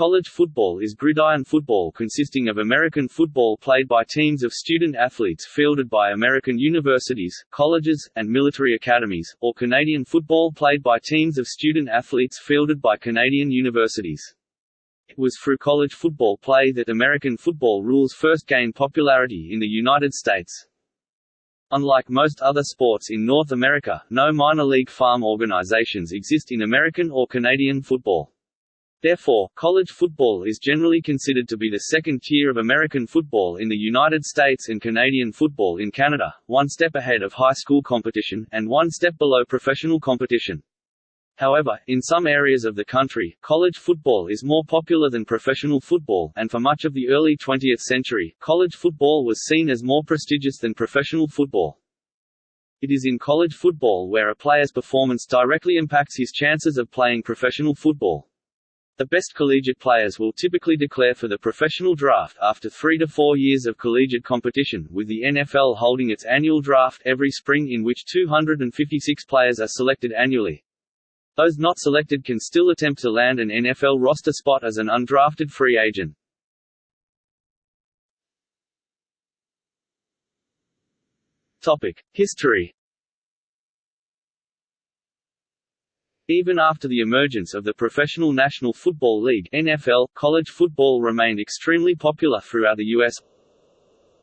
College football is gridiron football consisting of American football played by teams of student athletes fielded by American universities, colleges, and military academies, or Canadian football played by teams of student athletes fielded by Canadian universities. It was through college football play that American football rules first gained popularity in the United States. Unlike most other sports in North America, no minor league farm organizations exist in American or Canadian football. Therefore, college football is generally considered to be the second tier of American football in the United States and Canadian football in Canada, one step ahead of high school competition, and one step below professional competition. However, in some areas of the country, college football is more popular than professional football, and for much of the early 20th century, college football was seen as more prestigious than professional football. It is in college football where a player's performance directly impacts his chances of playing professional football. The best collegiate players will typically declare for the professional draft after three to four years of collegiate competition, with the NFL holding its annual draft every spring in which 256 players are selected annually. Those not selected can still attempt to land an NFL roster spot as an undrafted free agent. Topic: History Even after the emergence of the Professional National Football League NFL, college football remained extremely popular throughout the U.S.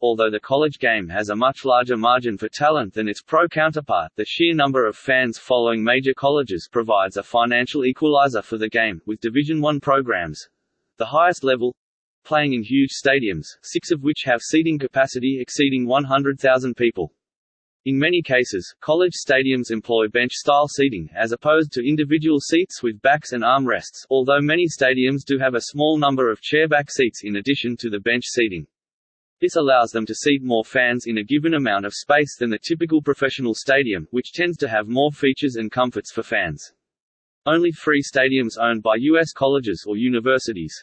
Although the college game has a much larger margin for talent than its pro counterpart, the sheer number of fans following major colleges provides a financial equalizer for the game, with Division I programs the highest level playing in huge stadiums, six of which have seating capacity exceeding 100,000 people. In many cases, college stadiums employ bench-style seating, as opposed to individual seats with backs and armrests, although many stadiums do have a small number of chairback seats in addition to the bench seating. This allows them to seat more fans in a given amount of space than the typical professional stadium, which tends to have more features and comforts for fans. Only three stadiums owned by U.S. colleges or universities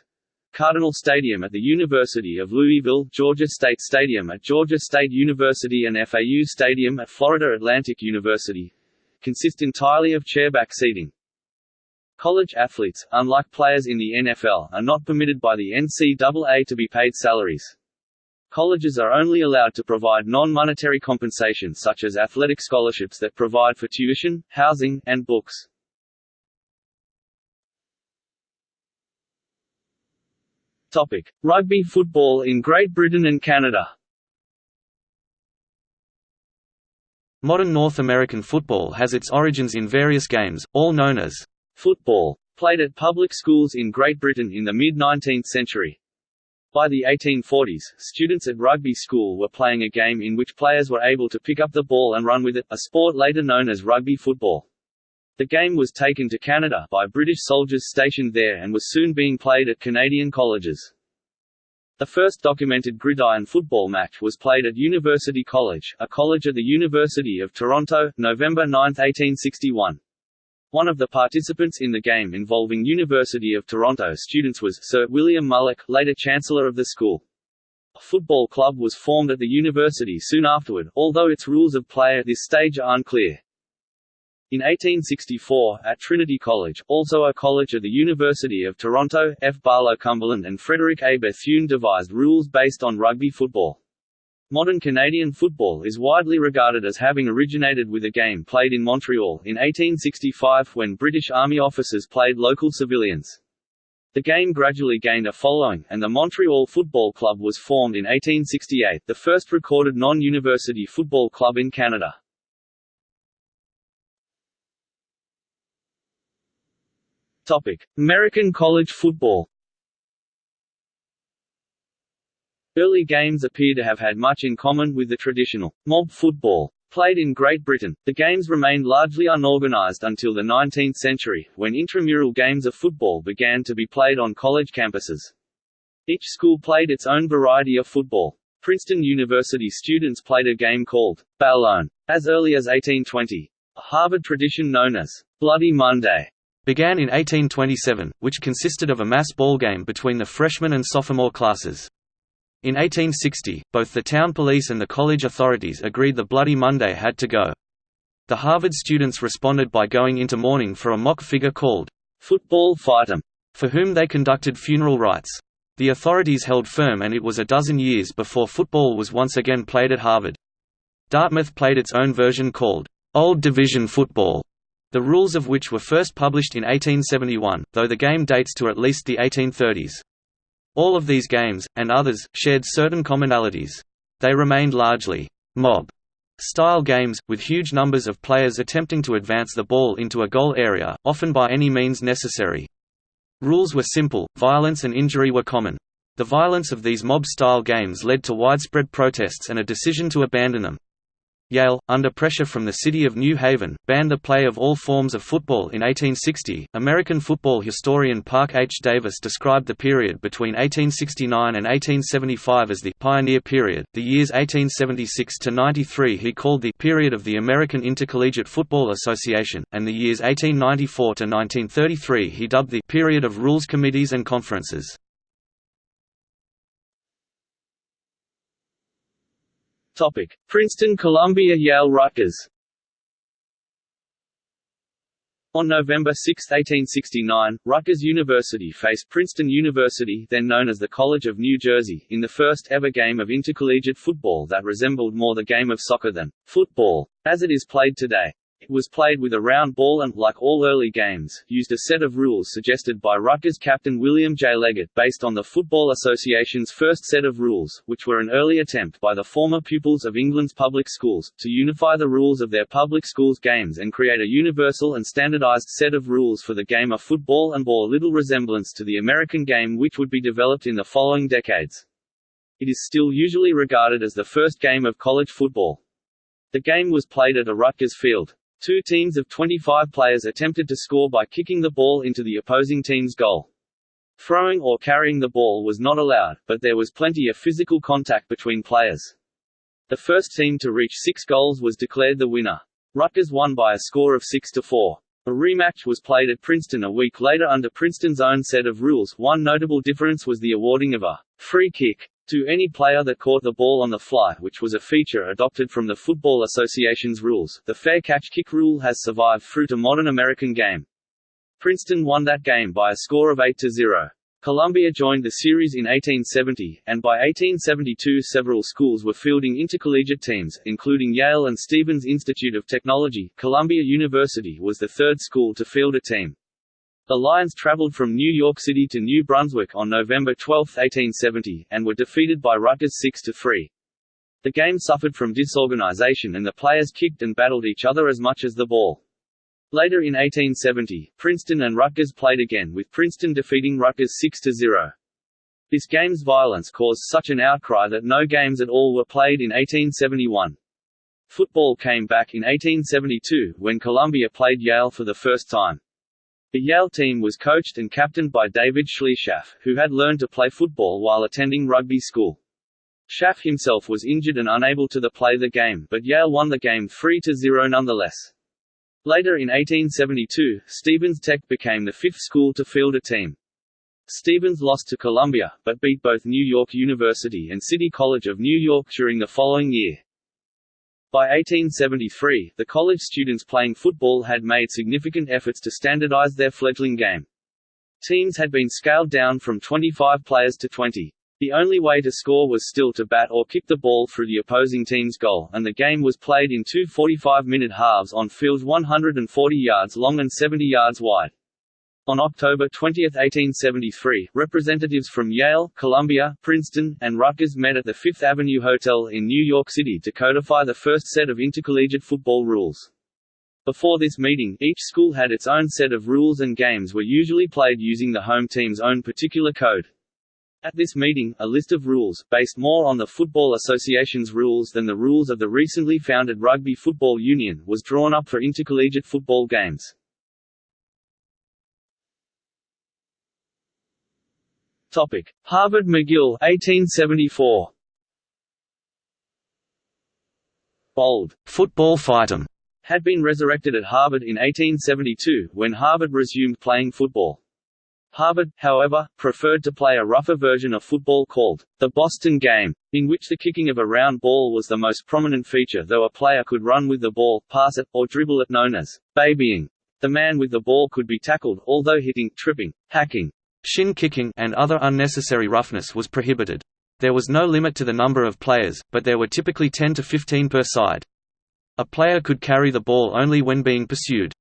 Cardinal Stadium at the University of Louisville, Georgia State Stadium at Georgia State University and FAU Stadium at Florida Atlantic University consist entirely of chairback seating. College athletes, unlike players in the NFL, are not permitted by the NCAA to be paid salaries. Colleges are only allowed to provide non-monetary compensation such as athletic scholarships that provide for tuition, housing, and books. Topic: Rugby football in Great Britain and Canada. Modern North American football has its origins in various games, all known as football, played at public schools in Great Britain in the mid-19th century. By the 1840s, students at rugby school were playing a game in which players were able to pick up the ball and run with it, a sport later known as rugby football. The game was taken to Canada by British soldiers stationed there and was soon being played at Canadian colleges. The first documented gridiron football match was played at University College, a college at the University of Toronto, November 9, 1861. One of the participants in the game involving University of Toronto students was Sir William Mulock, later Chancellor of the school. A football club was formed at the university soon afterward, although its rules of play at this stage are unclear. In 1864, at Trinity College, also a college of the University of Toronto, F. Barlow Cumberland and Frederick A. Bethune devised rules based on rugby football. Modern Canadian football is widely regarded as having originated with a game played in Montreal, in 1865 when British Army officers played local civilians. The game gradually gained a following, and the Montreal Football Club was formed in 1868, the first recorded non-university football club in Canada. Topic: American college football. Early games appear to have had much in common with the traditional mob football played in Great Britain. The games remained largely unorganized until the 19th century, when intramural games of football began to be played on college campuses. Each school played its own variety of football. Princeton University students played a game called ballown as early as 1820. A Harvard tradition known as Bloody Monday began in 1827, which consisted of a mass ball game between the freshman and sophomore classes. In 1860, both the town police and the college authorities agreed the Bloody Monday had to go. The Harvard students responded by going into mourning for a mock figure called Football Fightum, for whom they conducted funeral rites. The authorities held firm and it was a dozen years before football was once again played at Harvard. Dartmouth played its own version called, "'Old Division Football' the rules of which were first published in 1871, though the game dates to at least the 1830s. All of these games, and others, shared certain commonalities. They remained largely mob style games, with huge numbers of players attempting to advance the ball into a goal area, often by any means necessary. Rules were simple, violence and injury were common. The violence of these mob-style games led to widespread protests and a decision to abandon them. Yale, under pressure from the city of New Haven, banned the play of all forms of football in 1860. American football historian Park H. Davis described the period between 1869 and 1875 as the pioneer period. The years 1876 to 93 he called the period of the American Intercollegiate Football Association, and the years 1894 to 1933 he dubbed the period of rules committees and conferences. Topic: Princeton, Columbia, Yale, Rutgers. On November 6, 1869, Rutgers University faced Princeton University then known as the College of New Jersey, in the first ever game of intercollegiate football that resembled more the game of soccer than football, as it is played today. It was played with a round ball and, like all early games, used a set of rules suggested by Rutgers captain William J. Leggett based on the Football Association's first set of rules, which were an early attempt by the former pupils of England's public schools, to unify the rules of their public schools games and create a universal and standardized set of rules for the game of football and bore little resemblance to the American game which would be developed in the following decades. It is still usually regarded as the first game of college football. The game was played at a Rutgers field. Two teams of 25 players attempted to score by kicking the ball into the opposing team's goal. Throwing or carrying the ball was not allowed, but there was plenty of physical contact between players. The first team to reach six goals was declared the winner. Rutgers won by a score of 6 to 4. A rematch was played at Princeton a week later under Princeton's own set of rules. One notable difference was the awarding of a free kick to any player that caught the ball on the fly which was a feature adopted from the Football Association's rules. The fair catch kick rule has survived through to modern American game. Princeton won that game by a score of 8 to 0. Columbia joined the series in 1870, and by 1872 several schools were fielding intercollegiate teams, including Yale and Stevens Institute of Technology. Columbia University was the third school to field a team. The Lions traveled from New York City to New Brunswick on November 12, 1870, and were defeated by Rutgers 6–3. The game suffered from disorganization and the players kicked and battled each other as much as the ball. Later in 1870, Princeton and Rutgers played again with Princeton defeating Rutgers 6–0. This game's violence caused such an outcry that no games at all were played in 1871. Football came back in 1872, when Columbia played Yale for the first time. The Yale team was coached and captained by David Schley Schaff, who had learned to play football while attending rugby school. Schaff himself was injured and unable to play the game, but Yale won the game 3–0 nonetheless. Later in 1872, Stevens Tech became the fifth school to field a team. Stevens lost to Columbia, but beat both New York University and City College of New York during the following year. By 1873, the college students playing football had made significant efforts to standardize their fledgling game. Teams had been scaled down from 25 players to 20. The only way to score was still to bat or kick the ball through the opposing team's goal, and the game was played in two 45-minute halves on fields 140 yards long and 70 yards wide. On October 20, 1873, representatives from Yale, Columbia, Princeton, and Rutgers met at the Fifth Avenue Hotel in New York City to codify the first set of intercollegiate football rules. Before this meeting, each school had its own set of rules and games were usually played using the home team's own particular code. At this meeting, a list of rules, based more on the Football Association's rules than the rules of the recently founded Rugby Football Union, was drawn up for intercollegiate football games. Topic: Harvard McGill 1874. Bold football fightum had been resurrected at Harvard in 1872, when Harvard resumed playing football. Harvard, however, preferred to play a rougher version of football called the Boston game, in which the kicking of a round ball was the most prominent feature though a player could run with the ball, pass it, or dribble it known as babying. The man with the ball could be tackled, although hitting, tripping, hacking, Shin kicking and other unnecessary roughness was prohibited. There was no limit to the number of players, but there were typically 10 to 15 per side. A player could carry the ball only when being pursued.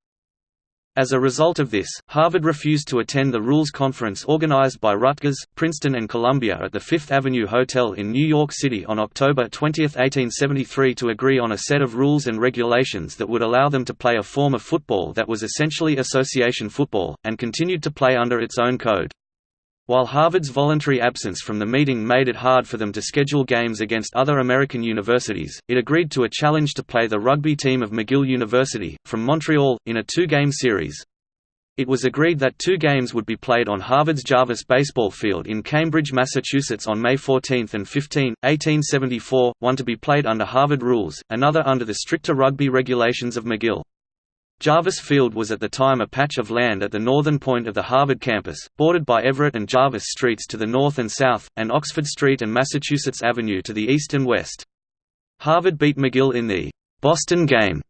As a result of this, Harvard refused to attend the rules conference organized by Rutgers, Princeton and Columbia at the Fifth Avenue Hotel in New York City on October 20, 1873 to agree on a set of rules and regulations that would allow them to play a form of football that was essentially association football, and continued to play under its own code. While Harvard's voluntary absence from the meeting made it hard for them to schedule games against other American universities, it agreed to a challenge to play the rugby team of McGill University, from Montreal, in a two-game series. It was agreed that two games would be played on Harvard's Jarvis Baseball Field in Cambridge, Massachusetts on May 14 and 15, 1874, one to be played under Harvard rules, another under the stricter rugby regulations of McGill. Jarvis Field was at the time a patch of land at the northern point of the Harvard campus, bordered by Everett and Jarvis Streets to the north and south, and Oxford Street and Massachusetts Avenue to the east and west. Harvard beat McGill in the «Boston game»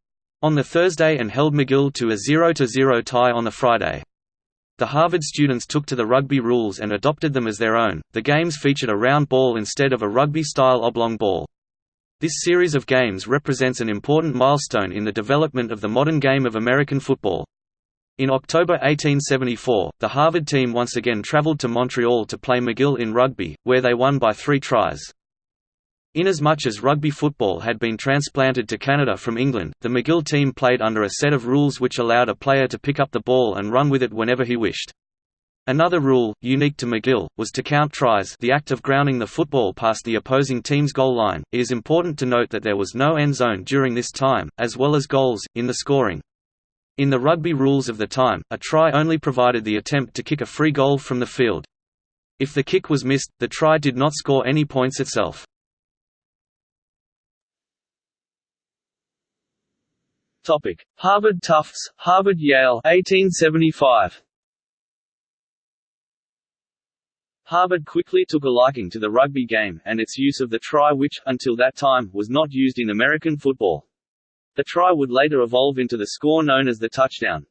on the Thursday and held McGill to a 0–0 tie on the Friday. The Harvard students took to the rugby rules and adopted them as their own. The games featured a round ball instead of a rugby-style oblong ball. This series of games represents an important milestone in the development of the modern game of American football. In October 1874, the Harvard team once again traveled to Montreal to play McGill in rugby, where they won by three tries. Inasmuch as rugby football had been transplanted to Canada from England, the McGill team played under a set of rules which allowed a player to pick up the ball and run with it whenever he wished. Another rule, unique to McGill, was to count tries the act of grounding the football past the opposing team's goal line. It is important to note that there was no end zone during this time, as well as goals, in the scoring. In the rugby rules of the time, a try only provided the attempt to kick a free goal from the field. If the kick was missed, the try did not score any points itself. Harvard Tufts, Harvard Yale 1875. Harvard quickly took a liking to the rugby game, and its use of the try which, until that time, was not used in American football. The try would later evolve into the score known as the touchdown.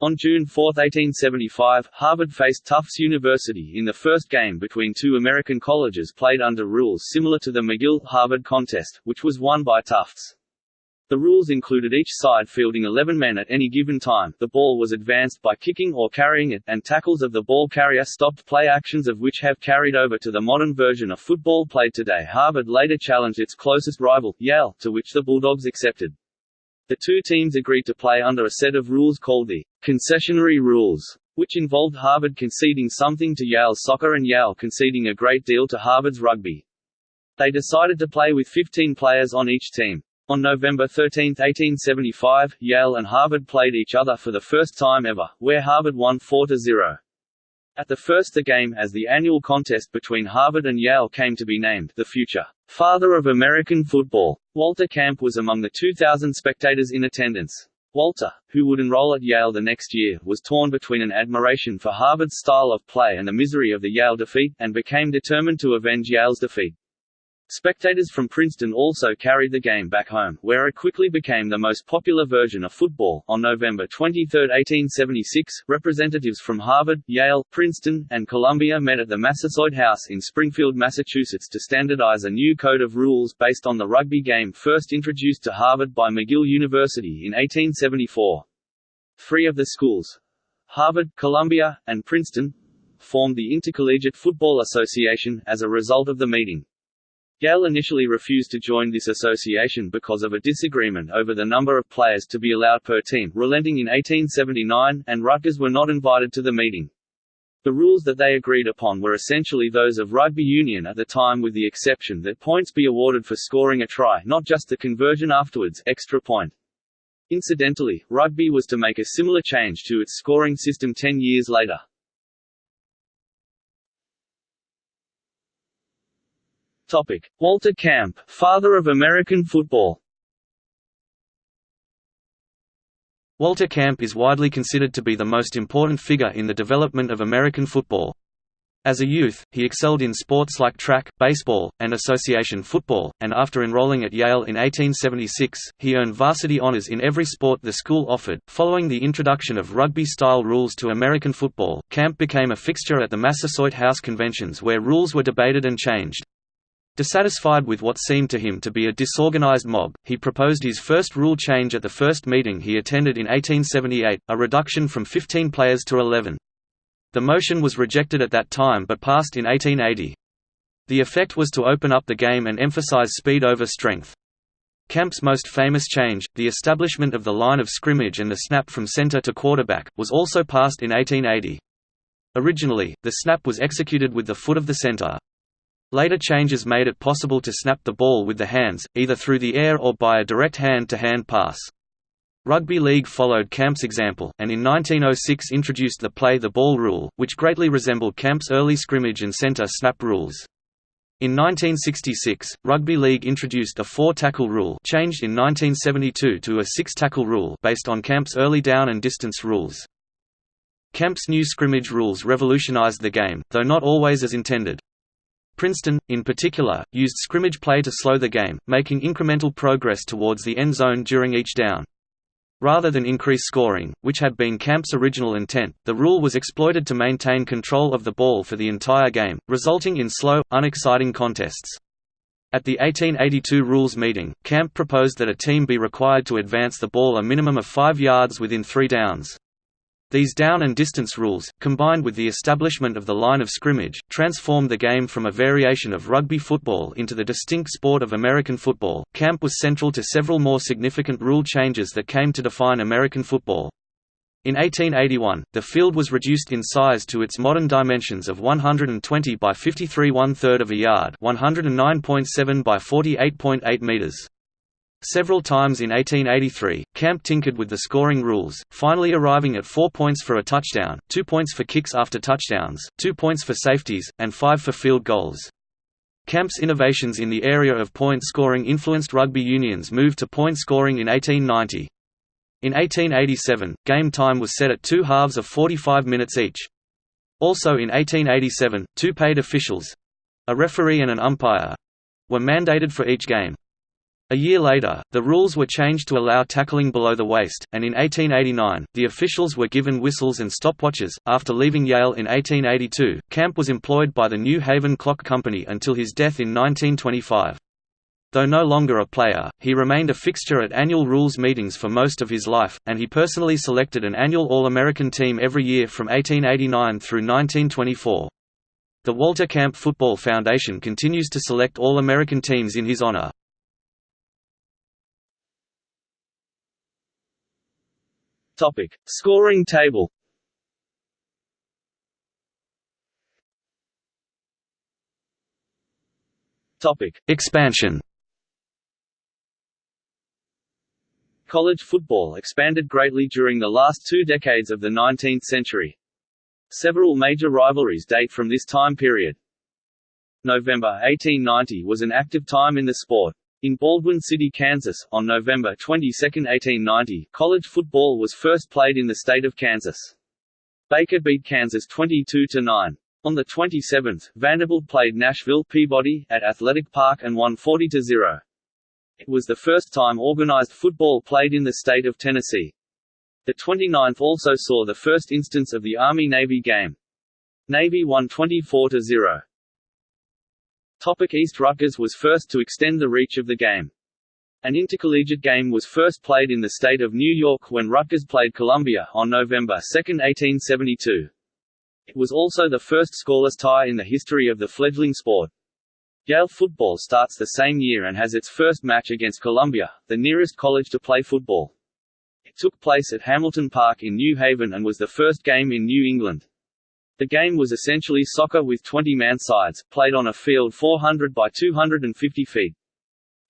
On June 4, 1875, Harvard faced Tufts University in the first game between two American colleges played under rules similar to the McGill-Harvard contest, which was won by Tufts. The rules included each side fielding 11 men at any given time, the ball was advanced by kicking or carrying it, and tackles of the ball carrier stopped play actions of which have carried over to the modern version of football played today. Harvard later challenged its closest rival, Yale, to which the Bulldogs accepted. The two teams agreed to play under a set of rules called the concessionary rules, which involved Harvard conceding something to Yale's soccer and Yale conceding a great deal to Harvard's rugby. They decided to play with 15 players on each team. On November 13, 1875, Yale and Harvard played each other for the first time ever, where Harvard won 4–0. At the first the game as the annual contest between Harvard and Yale came to be named the future father of American football. Walter Camp was among the 2,000 spectators in attendance. Walter, who would enroll at Yale the next year, was torn between an admiration for Harvard's style of play and the misery of the Yale defeat, and became determined to avenge Yale's defeat. Spectators from Princeton also carried the game back home, where it quickly became the most popular version of football. On November 23, 1876, representatives from Harvard, Yale, Princeton, and Columbia met at the Massasoit House in Springfield, Massachusetts to standardize a new code of rules based on the rugby game first introduced to Harvard by McGill University in 1874. Three of the schools Harvard, Columbia, and Princeton formed the Intercollegiate Football Association, as a result of the meeting. Yale initially refused to join this association because of a disagreement over the number of players to be allowed per team, relenting in 1879, and Rutgers were not invited to the meeting. The rules that they agreed upon were essentially those of rugby union at the time with the exception that points be awarded for scoring a try not just the conversion afterwards extra point. Incidentally, rugby was to make a similar change to its scoring system ten years later. Topic: Walter Camp, father of American football. Walter Camp is widely considered to be the most important figure in the development of American football. As a youth, he excelled in sports like track, baseball, and association football, and after enrolling at Yale in 1876, he earned varsity honors in every sport the school offered. Following the introduction of rugby style rules to American football, Camp became a fixture at the Massasoit House conventions where rules were debated and changed. Dissatisfied with what seemed to him to be a disorganized mob, he proposed his first rule change at the first meeting he attended in 1878, a reduction from 15 players to 11. The motion was rejected at that time but passed in 1880. The effect was to open up the game and emphasize speed over strength. Camp's most famous change, the establishment of the line of scrimmage and the snap from center to quarterback, was also passed in 1880. Originally, the snap was executed with the foot of the center. Later changes made it possible to snap the ball with the hands, either through the air or by a direct hand-to-hand -hand pass. Rugby League followed Camp's example, and in 1906 introduced the play the ball rule, which greatly resembled Camp's early scrimmage and centre snap rules. In 1966, Rugby League introduced a four-tackle rule changed in 1972 to a six-tackle rule based on Camp's early down and distance rules. Camp's new scrimmage rules revolutionized the game, though not always as intended. Princeton, in particular, used scrimmage play to slow the game, making incremental progress towards the end zone during each down. Rather than increase scoring, which had been Camp's original intent, the rule was exploited to maintain control of the ball for the entire game, resulting in slow, unexciting contests. At the 1882 rules meeting, Camp proposed that a team be required to advance the ball a minimum of five yards within three downs. These down and distance rules, combined with the establishment of the line of scrimmage, transformed the game from a variation of rugby football into the distinct sport of American football. Camp was central to several more significant rule changes that came to define American football. In 1881, the field was reduced in size to its modern dimensions of 120 by 53 one-third of a yard 109.7 by 48.8 meters. Several times in 1883, Camp tinkered with the scoring rules, finally arriving at four points for a touchdown, two points for kicks after touchdowns, two points for safeties, and five for field goals. Camp's innovations in the area of point scoring influenced rugby union's move to point scoring in 1890. In 1887, game time was set at two halves of 45 minutes each. Also in 1887, two paid officials—a referee and an umpire—were mandated for each game. A year later, the rules were changed to allow tackling below the waist, and in 1889, the officials were given whistles and stopwatches. After leaving Yale in 1882, Camp was employed by the New Haven Clock Company until his death in 1925. Though no longer a player, he remained a fixture at annual rules meetings for most of his life, and he personally selected an annual All-American team every year from 1889 through 1924. The Walter Camp Football Foundation continues to select All-American teams in his honor. Topic: Scoring table. Topic: Expansion. College football expanded greatly during the last two decades of the 19th century. Several major rivalries date from this time period. November 1890 was an active time in the sport. In Baldwin City, Kansas, on November 22, 1890, college football was first played in the state of Kansas. Baker beat Kansas 22–9. On the 27th, Vanderbilt played Nashville Peabody, at Athletic Park and won 40–0. It was the first time organized football played in the state of Tennessee. The 29th also saw the first instance of the Army-Navy game. Navy won 24–0. Topic East Rutgers was first to extend the reach of the game. An intercollegiate game was first played in the state of New York when Rutgers played Columbia, on November 2, 1872. It was also the first scoreless tie in the history of the fledgling sport. Yale football starts the same year and has its first match against Columbia, the nearest college to play football. It took place at Hamilton Park in New Haven and was the first game in New England. The game was essentially soccer with 20-man sides, played on a field 400 by 250 feet.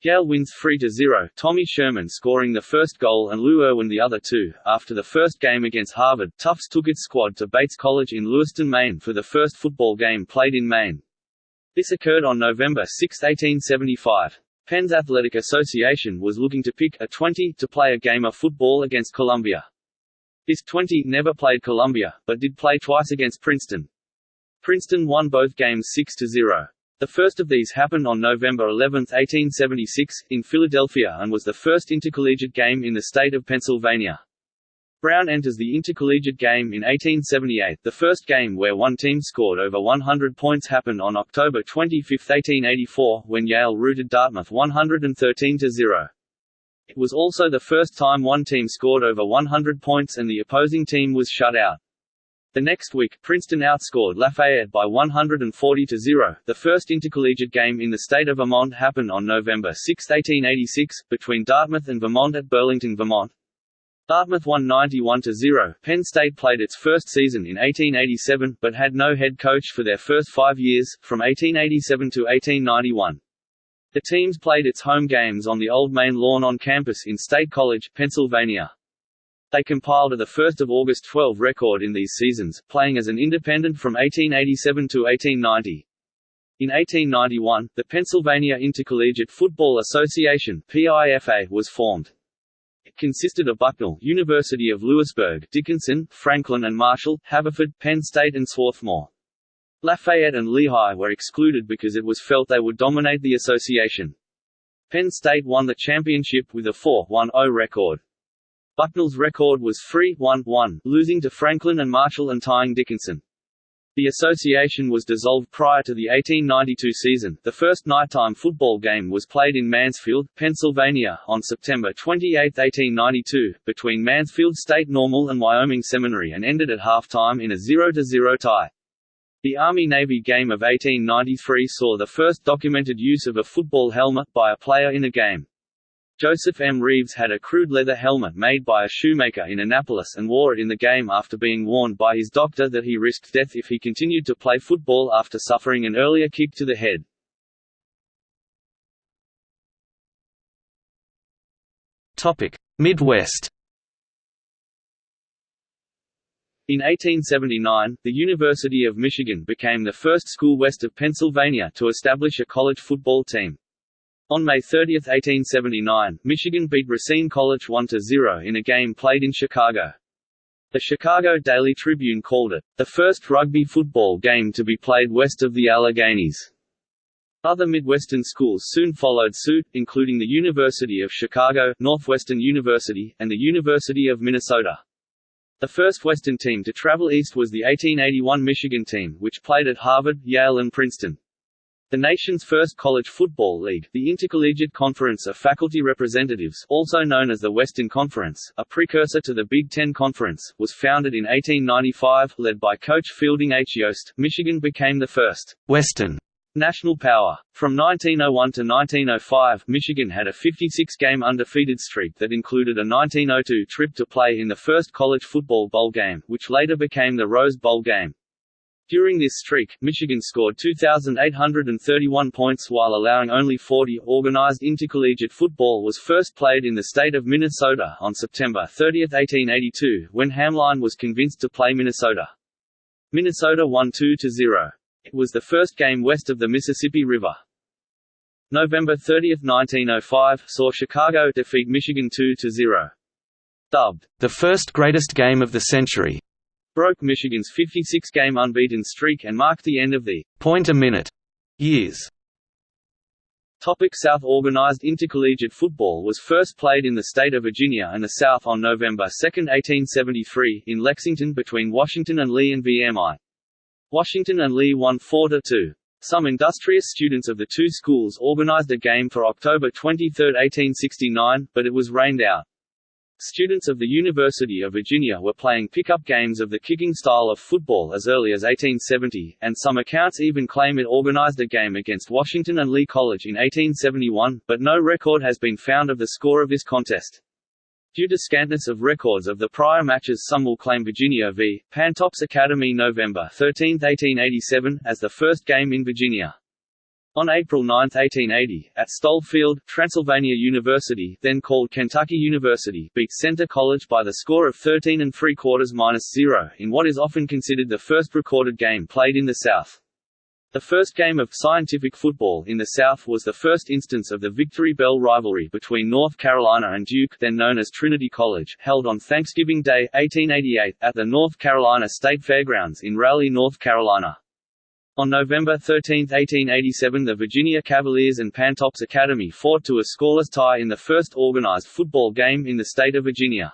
Yale wins 3–0, Tommy Sherman scoring the first goal and Lou Irwin the other two. After the first game against Harvard, Tufts took its squad to Bates College in Lewiston, Maine for the first football game played in Maine. This occurred on November 6, 1875. Penn's Athletic Association was looking to pick a 20 to play a game of football against Columbia. This 20 never played Columbia, but did play twice against Princeton. Princeton won both games 6–0. The first of these happened on November 11, 1876, in Philadelphia and was the first intercollegiate game in the state of Pennsylvania. Brown enters the intercollegiate game in 1878. The first game where one team scored over 100 points happened on October 25, 1884, when Yale routed Dartmouth 113 0. It was also the first time one team scored over 100 points and the opposing team was shut out. The next week, Princeton outscored Lafayette by 140 to 0. The first intercollegiate game in the state of Vermont happened on November 6, 1886, between Dartmouth and Vermont at Burlington, Vermont. Dartmouth won 91–0. Penn State played its first season in 1887, but had no head coach for their first five years, from 1887 to 1891. The teams played its home games on the Old Main Lawn on campus in State College, Pennsylvania. They compiled a 1 August 12 record in these seasons, playing as an independent from 1887 to 1890. In 1891, the Pennsylvania Intercollegiate Football Association (PIFA) was formed It consisted of Bucknell, University of Lewisburg, Dickinson, Franklin and Marshall, Haverford, Penn State and Swarthmore. Lafayette and Lehigh were excluded because it was felt they would dominate the association. Penn State won the championship with a 4-1-0 record. Bucknell's record was 3-1-1, losing to Franklin and Marshall and tying Dickinson. The association was dissolved prior to the 1892 season. The first nighttime football game was played in Mansfield, Pennsylvania, on September 28, 1892, between Mansfield State Normal and Wyoming Seminary and ended at halftime in a 0–0 tie. The Army-Navy game of 1893 saw the first documented use of a football helmet by a player in a game. Joseph M. Reeves had a crude leather helmet made by a shoemaker in Annapolis and wore it in the game after being warned by his doctor that he risked death if he continued to play football after suffering an earlier kick to the head. Midwest In 1879, the University of Michigan became the first school west of Pennsylvania to establish a college football team. On May 30, 1879, Michigan beat Racine College 1–0 in a game played in Chicago. The Chicago Daily Tribune called it, the first rugby football game to be played west of the Alleghenies. Other Midwestern schools soon followed suit, including the University of Chicago, Northwestern University, and the University of Minnesota. The first Western team to travel east was the 1881 Michigan team, which played at Harvard, Yale and Princeton. The nation's first college football league, the Intercollegiate Conference of Faculty Representatives also known as the Western Conference, a precursor to the Big Ten Conference, was founded in 1895, led by coach Fielding H. Yost. Michigan became the first Western national power. From 1901 to 1905, Michigan had a 56-game undefeated streak that included a 1902 trip to play in the first college football bowl game, which later became the Rose Bowl game. During this streak, Michigan scored 2,831 points while allowing only 40. Organized intercollegiate football was first played in the state of Minnesota on September 30, 1882, when Hamline was convinced to play Minnesota. Minnesota won 2–0. It was the first game west of the Mississippi River. November 30, 1905, saw Chicago defeat Michigan 2–0. Dubbed, the first greatest game of the century, broke Michigan's 56-game unbeaten streak and marked the end of the point a minute years. Topic South Organized intercollegiate football was first played in the state of Virginia and the South on November 2, 1873, in Lexington between Washington and Lee and VMI. Washington and Lee won 4–2. Some industrious students of the two schools organized a game for October 23, 1869, but it was rained out. Students of the University of Virginia were playing pickup games of the kicking style of football as early as 1870, and some accounts even claim it organized a game against Washington and Lee College in 1871, but no record has been found of the score of this contest. Due to scantness of records of the prior matches some will claim Virginia v. Pantops Academy November 13, 1887, as the first game in Virginia. On April 9, 1880, at Stoll Field, Transylvania University then called Kentucky University beat Centre College by the score of 13 and 3 quarters minus 0, in what is often considered the first recorded game played in the South. The first game of scientific football in the South was the first instance of the Victory Bell rivalry between North Carolina and Duke then known as Trinity College, held on Thanksgiving Day, 1888, at the North Carolina State Fairgrounds in Raleigh, North Carolina. On November 13, 1887 the Virginia Cavaliers and Pantops Academy fought to a scoreless tie in the first organized football game in the state of Virginia.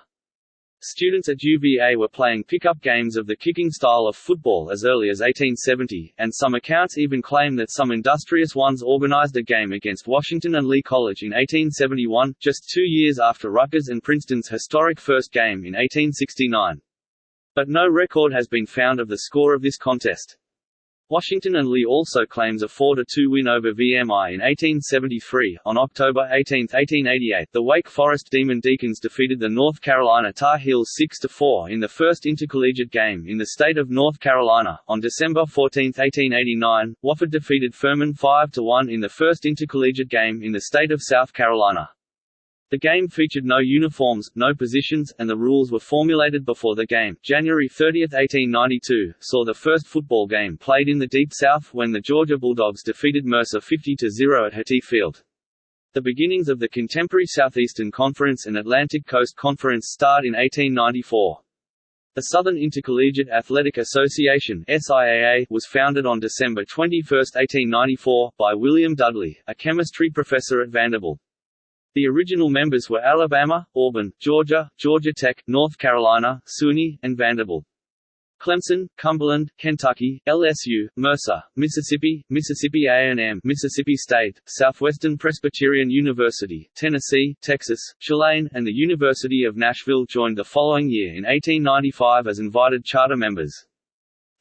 Students at UVA were playing pickup games of the kicking style of football as early as 1870, and some accounts even claim that some industrious ones organized a game against Washington and Lee College in 1871, just two years after Rutgers and Princeton's historic first game in 1869. But no record has been found of the score of this contest. Washington and Lee also claims a 4–2 win over VMI in 1873. On October 18, 1888, the Wake Forest Demon Deacons defeated the North Carolina Tar Heels 6–4 in the first intercollegiate game in the state of North Carolina. On December 14, 1889, Wofford defeated Furman 5–1 in the first intercollegiate game in the state of South Carolina. The game featured no uniforms, no positions, and the rules were formulated before the game. January 30, 1892, saw the first football game played in the Deep South when the Georgia Bulldogs defeated Mercer 50-0 at Herty Field. The beginnings of the contemporary Southeastern Conference and Atlantic Coast Conference start in 1894. The Southern Intercollegiate Athletic Association SIAA was founded on December 21, 1894, by William Dudley, a chemistry professor at Vanderbilt. The original members were Alabama, Auburn, Georgia, Georgia Tech, North Carolina, Sewanee, and Vanderbilt. Clemson, Cumberland, Kentucky, LSU, Mercer, Mississippi, Mississippi A&M, Mississippi State, Southwestern Presbyterian University, Tennessee, Texas, Tulane, and the University of Nashville joined the following year in 1895 as invited charter members.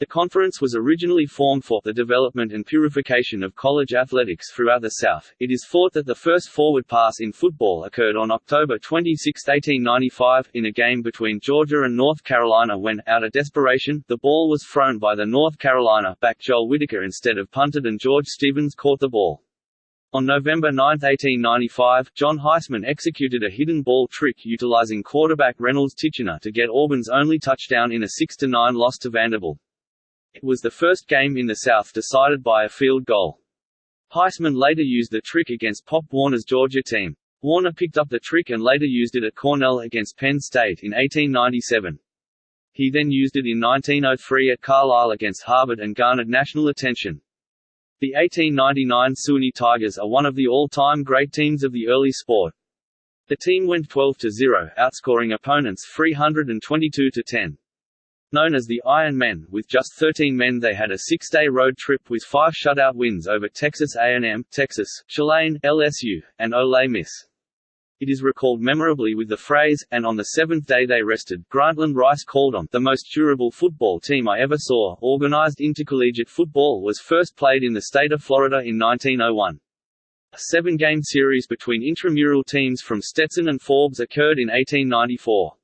The conference was originally formed for the development and purification of college athletics throughout the South. It is thought that the first forward pass in football occurred on October 26, 1895, in a game between Georgia and North Carolina when, out of desperation, the ball was thrown by the North Carolina back Joel Whitaker instead of punted and George Stevens caught the ball. On November 9, 1895, John Heisman executed a hidden ball trick utilizing quarterback Reynolds Tichenor to get Auburn's only touchdown in a 6–9 loss to Vanderbilt. It was the first game in the South decided by a field goal. Heisman later used the trick against Pop Warner's Georgia team. Warner picked up the trick and later used it at Cornell against Penn State in 1897. He then used it in 1903 at Carlisle against Harvard and garnered national attention. The 1899 Sewanee Tigers are one of the all-time great teams of the early sport. The team went 12-0, outscoring opponents 322-10. Known as the Iron Men, with just 13 men they had a six-day road trip with five shutout wins over Texas A&M, Texas, Tulane, LSU, and Ole Miss. It is recalled memorably with the phrase, and on the seventh day they rested. Grantland Rice called on the most durable football team I ever saw. Organized intercollegiate football was first played in the state of Florida in 1901. A seven-game series between intramural teams from Stetson and Forbes occurred in 1894.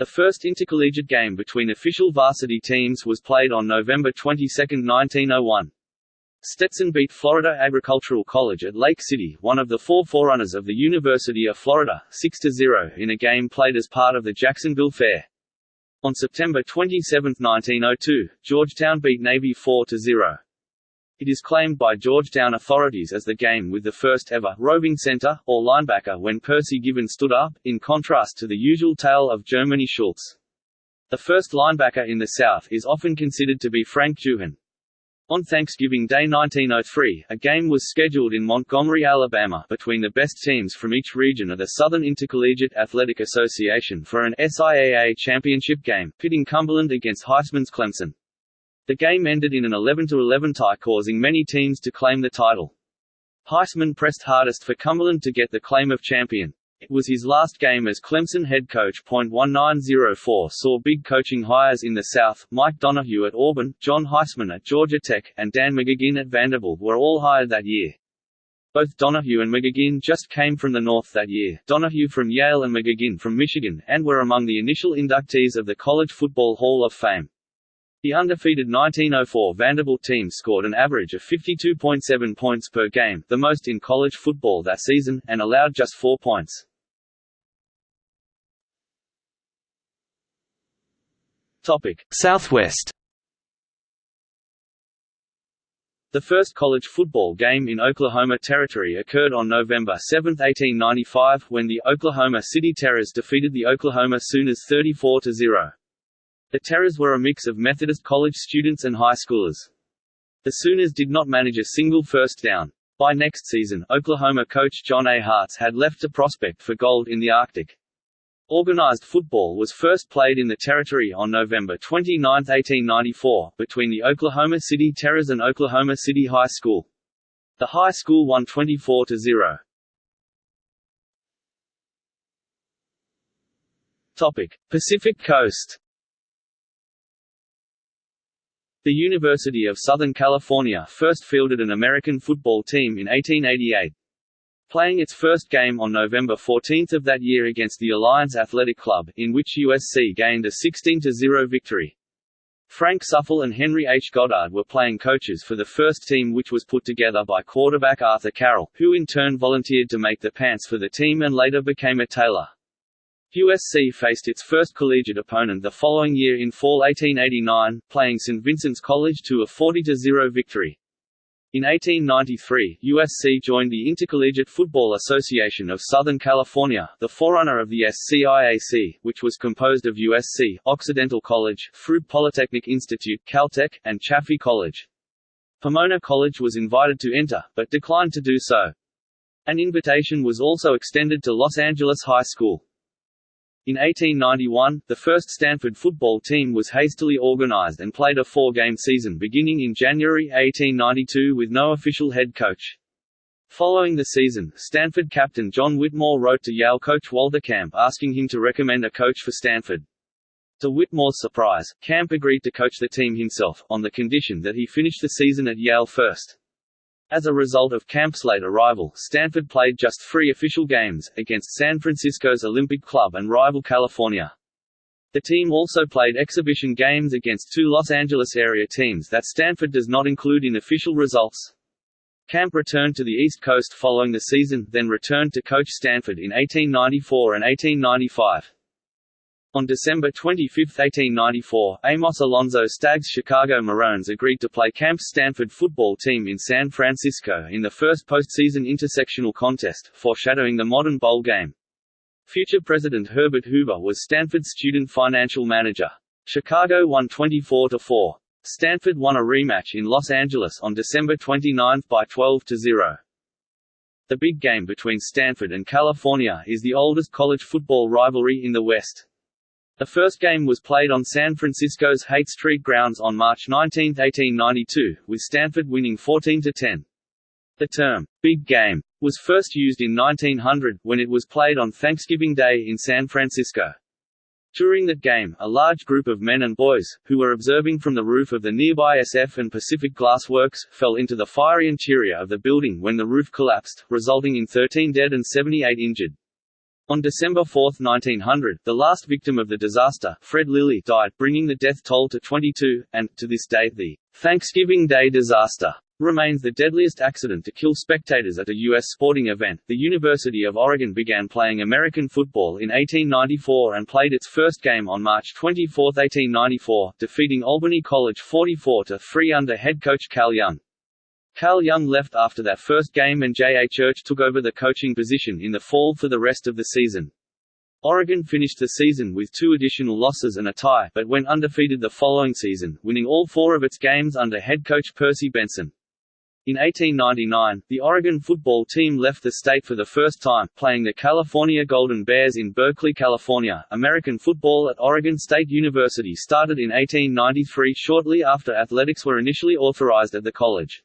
The first intercollegiate game between official varsity teams was played on November 22, 1901. Stetson beat Florida Agricultural College at Lake City, one of the four forerunners of the University of Florida, 6–0 in a game played as part of the Jacksonville Fair. On September 27, 1902, Georgetown beat Navy 4–0. It is claimed by Georgetown authorities as the game with the first ever roving center, or linebacker when Percy Given stood up, in contrast to the usual tale of Germany Schultz. The first linebacker in the South is often considered to be Frank Juhan. On Thanksgiving Day 1903, a game was scheduled in Montgomery, Alabama between the best teams from each region of the Southern Intercollegiate Athletic Association for an SIAA championship game, pitting Cumberland against Heisman's Clemson. The game ended in an 11–11 tie causing many teams to claim the title. Heisman pressed hardest for Cumberland to get the claim of champion. It was his last game as Clemson head coach. 1904 saw big coaching hires in the South. Mike Donahue at Auburn, John Heisman at Georgia Tech, and Dan McGugin at Vanderbilt were all hired that year. Both Donahue and McGugin just came from the North that year, Donahue from Yale and McGugin from Michigan, and were among the initial inductees of the College Football Hall of Fame. The undefeated 1904 Vanderbilt team scored an average of 52.7 points per game, the most in college football that season, and allowed just four points. Topic: Southwest. The first college football game in Oklahoma Territory occurred on November 7, 1895, when the Oklahoma City Terrors defeated the Oklahoma Sooners 34–0. The Terrors were a mix of Methodist college students and high schoolers. The Sooners did not manage a single first down. By next season, Oklahoma coach John A. Harts had left to prospect for gold in the Arctic. Organized football was first played in the territory on November 29, 1894, between the Oklahoma City Terrors and Oklahoma City High School. The high school won 24 to 0. Topic: Pacific Coast. The University of Southern California first fielded an American football team in 1888. Playing its first game on November 14 of that year against the Alliance Athletic Club, in which USC gained a 16–0 victory. Frank Suffel and Henry H. Goddard were playing coaches for the first team which was put together by quarterback Arthur Carroll, who in turn volunteered to make the pants for the team and later became a tailor. USC faced its first collegiate opponent the following year in fall 1889, playing St. Vincent's College to a 40–0 victory. In 1893, USC joined the Intercollegiate Football Association of Southern California, the forerunner of the SCIAC, which was composed of USC, Occidental College, Throop Polytechnic Institute, Caltech, and Chaffey College. Pomona College was invited to enter, but declined to do so. An invitation was also extended to Los Angeles High School. In 1891, the first Stanford football team was hastily organized and played a four-game season beginning in January 1892 with no official head coach. Following the season, Stanford captain John Whitmore wrote to Yale coach Walter Camp asking him to recommend a coach for Stanford. To Whitmore's surprise, Camp agreed to coach the team himself, on the condition that he finish the season at Yale first. As a result of Camp's late arrival, Stanford played just three official games, against San Francisco's Olympic Club and rival California. The team also played exhibition games against two Los Angeles area teams that Stanford does not include in official results. Camp returned to the East Coast following the season, then returned to coach Stanford in 1894 and 1895. On December 25, 1894, Amos Alonzo Stagg's Chicago Maroons agreed to play Camp's Stanford football team in San Francisco in the first postseason intersectional contest, foreshadowing the modern bowl game. Future President Herbert Hoover was Stanford's student financial manager. Chicago won 24–4. Stanford won a rematch in Los Angeles on December 29 by 12–0. The big game between Stanford and California is the oldest college football rivalry in the West. The first game was played on San Francisco's Haight Street grounds on March 19, 1892, with Stanford winning 14–10. The term, "'Big Game' was first used in 1900, when it was played on Thanksgiving Day in San Francisco. During that game, a large group of men and boys, who were observing from the roof of the nearby SF and Pacific Glass Works, fell into the fiery interior of the building when the roof collapsed, resulting in 13 dead and 78 injured. On December 4, 1900, the last victim of the disaster, Fred Lilly, died, bringing the death toll to 22, and, to this day, the Thanksgiving Day disaster remains the deadliest accident to kill spectators at a U.S. sporting event. The University of Oregon began playing American football in 1894 and played its first game on March 24, 1894, defeating Albany College 44–3 under head coach Cal Young. Cal Young left after that first game and J. A. Church took over the coaching position in the fall for the rest of the season. Oregon finished the season with two additional losses and a tie, but went undefeated the following season, winning all four of its games under head coach Percy Benson. In 1899, the Oregon football team left the state for the first time, playing the California Golden Bears in Berkeley, California. American football at Oregon State University started in 1893 shortly after athletics were initially authorized at the college.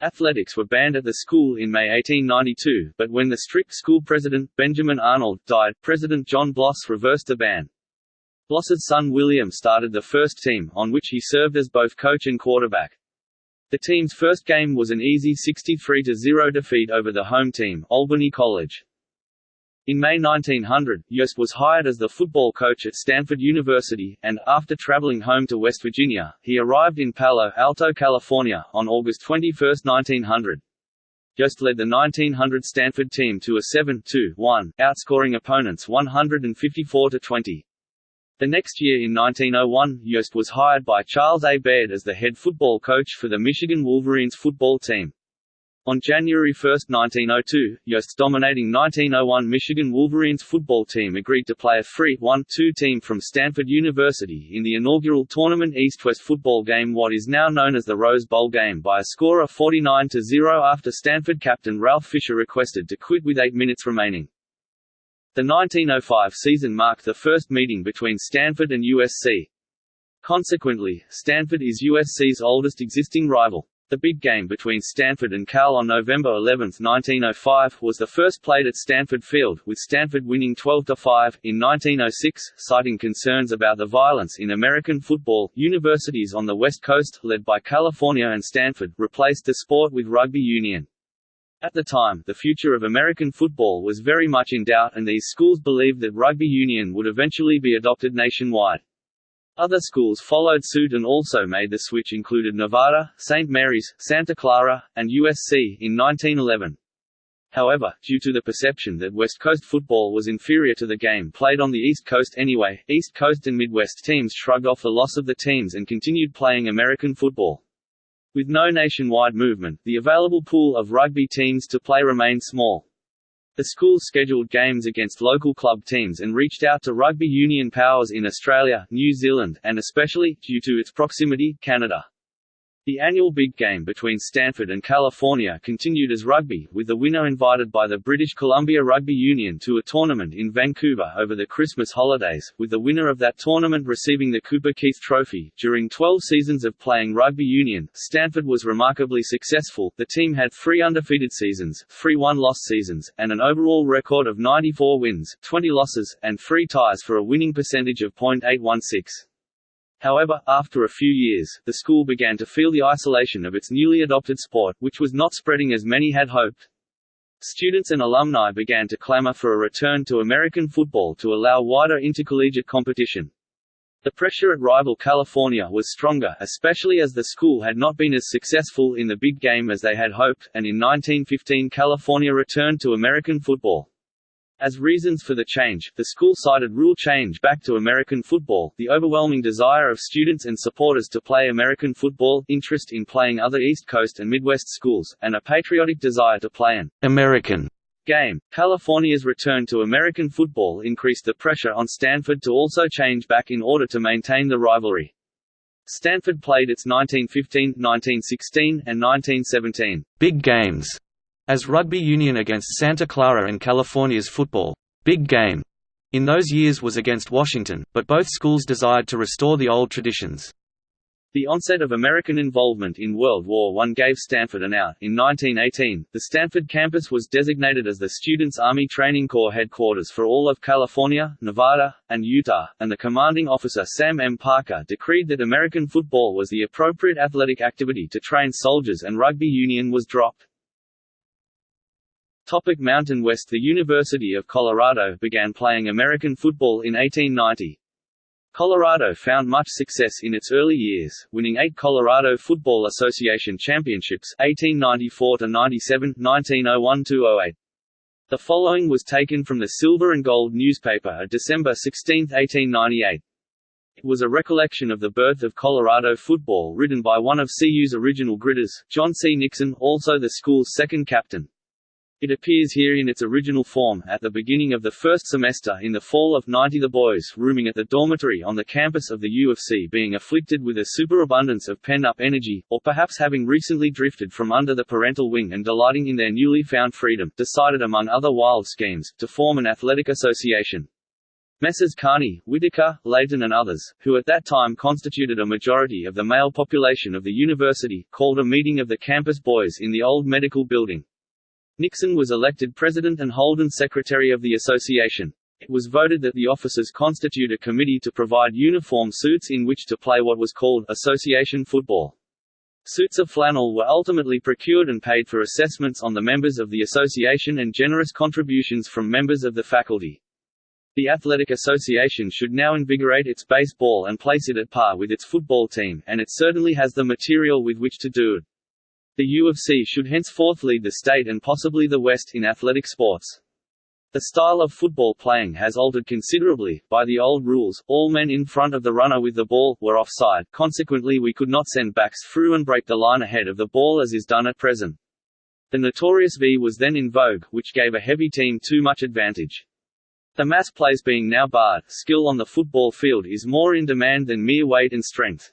Athletics were banned at the school in May 1892, but when the strict school president, Benjamin Arnold, died, President John Bloss reversed the ban. Bloss's son William started the first team, on which he served as both coach and quarterback. The team's first game was an easy 63–0 defeat over the home team, Albany College. In May 1900, Yost was hired as the football coach at Stanford University, and, after traveling home to West Virginia, he arrived in Palo Alto, California, on August 21, 1900. Yost led the 1900 Stanford team to a 7-2-1, outscoring opponents 154–20. The next year in 1901, Yost was hired by Charles A. Baird as the head football coach for the Michigan Wolverines football team. On January 1, 1902, Yost's dominating 1901 Michigan Wolverines football team agreed to play a free 1-2 team from Stanford University in the inaugural tournament East-West football game what is now known as the Rose Bowl game by a score of 49-0 after Stanford captain Ralph Fisher requested to quit with eight minutes remaining. The 1905 season marked the first meeting between Stanford and USC. Consequently, Stanford is USC's oldest existing rival. The big game between Stanford and Cal on November 11, 1905, was the first played at Stanford Field, with Stanford winning 12–5. In 1906, citing concerns about the violence in American football, universities on the West Coast, led by California and Stanford, replaced the sport with rugby union. At the time, the future of American football was very much in doubt and these schools believed that rugby union would eventually be adopted nationwide. Other schools followed suit and also made the switch included Nevada, St. Mary's, Santa Clara, and USC in 1911. However, due to the perception that West Coast football was inferior to the game played on the East Coast anyway, East Coast and Midwest teams shrugged off the loss of the teams and continued playing American football. With no nationwide movement, the available pool of rugby teams to play remained small. The school scheduled games against local club teams and reached out to rugby union powers in Australia, New Zealand, and especially, due to its proximity, Canada. The annual big game between Stanford and California continued as rugby, with the winner invited by the British Columbia Rugby Union to a tournament in Vancouver over the Christmas holidays, with the winner of that tournament receiving the Cooper Keith Trophy. During 12 seasons of playing rugby union, Stanford was remarkably successful. The team had three undefeated seasons, three one-loss seasons, and an overall record of 94 wins, 20 losses, and three ties for a winning percentage of .816. However, after a few years, the school began to feel the isolation of its newly adopted sport, which was not spreading as many had hoped. Students and alumni began to clamor for a return to American football to allow wider intercollegiate competition. The pressure at rival California was stronger, especially as the school had not been as successful in the big game as they had hoped, and in 1915 California returned to American football. As reasons for the change, the school cited rule change back to American football, the overwhelming desire of students and supporters to play American football, interest in playing other East Coast and Midwest schools, and a patriotic desire to play an American game. California's return to American football increased the pressure on Stanford to also change back in order to maintain the rivalry. Stanford played its 1915, 1916, and 1917 big games as rugby union against Santa Clara and California's football big game in those years was against Washington, but both schools desired to restore the old traditions. The onset of American involvement in World War I gave Stanford an out. In 1918, the Stanford campus was designated as the Students' Army Training Corps headquarters for all of California, Nevada, and Utah, and the commanding officer Sam M. Parker decreed that American football was the appropriate athletic activity to train soldiers and rugby union was dropped. Topic Mountain West The University of Colorado began playing American football in 1890. Colorado found much success in its early years, winning eight Colorado Football Association championships 1894–97, 1901–08. The following was taken from the Silver and Gold newspaper December 16, 1898. It was a recollection of the birth of Colorado football written by one of CU's original gridders, John C. Nixon, also the school's second captain. It appears here in its original form, at the beginning of the first semester in the fall of 90 the boys rooming at the dormitory on the campus of the U of C being afflicted with a superabundance of pent-up energy, or perhaps having recently drifted from under the parental wing and delighting in their newly found freedom, decided among other wild schemes, to form an athletic association. Messrs. Carney, Whitaker, Layton and others, who at that time constituted a majority of the male population of the university, called a meeting of the campus boys in the old medical building. Nixon was elected president and Holden secretary of the association. It was voted that the officers constitute a committee to provide uniform suits in which to play what was called association football. Suits of flannel were ultimately procured and paid for assessments on the members of the association and generous contributions from members of the faculty. The Athletic Association should now invigorate its baseball and place it at par with its football team, and it certainly has the material with which to do it. The U of C should henceforth lead the state and possibly the West in athletic sports. The style of football playing has altered considerably. By the old rules, all men in front of the runner with the ball were offside, consequently, we could not send backs through and break the line ahead of the ball as is done at present. The notorious V was then in vogue, which gave a heavy team too much advantage. The mass plays being now barred, skill on the football field is more in demand than mere weight and strength.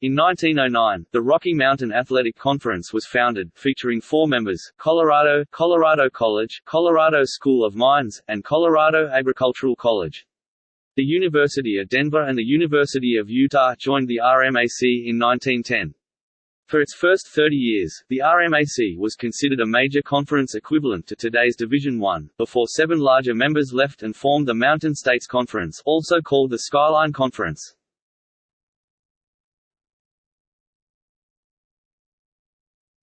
In 1909, the Rocky Mountain Athletic Conference was founded, featuring four members, Colorado, Colorado College, Colorado School of Mines, and Colorado Agricultural College. The University of Denver and the University of Utah joined the RMAC in 1910. For its first 30 years, the RMAC was considered a major conference equivalent to today's Division I, before seven larger members left and formed the Mountain States Conference also called the Skyline Conference.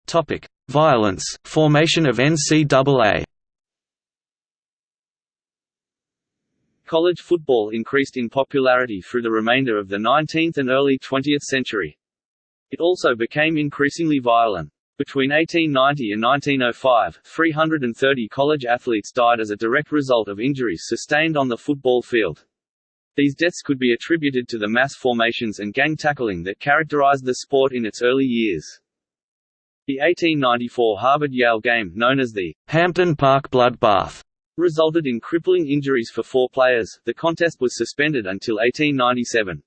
Topic: Violence, formation of NCAA. College football increased in popularity through the remainder of the 19th and early 20th century. It also became increasingly violent. Between 1890 and 1905, 330 college athletes died as a direct result of injuries sustained on the football field. These deaths could be attributed to the mass formations and gang tackling that characterized the sport in its early years. The 1894 Harvard-Yale game, known as the Hampden Park Bloodbath, resulted in crippling injuries for four players. The contest was suspended until 1897.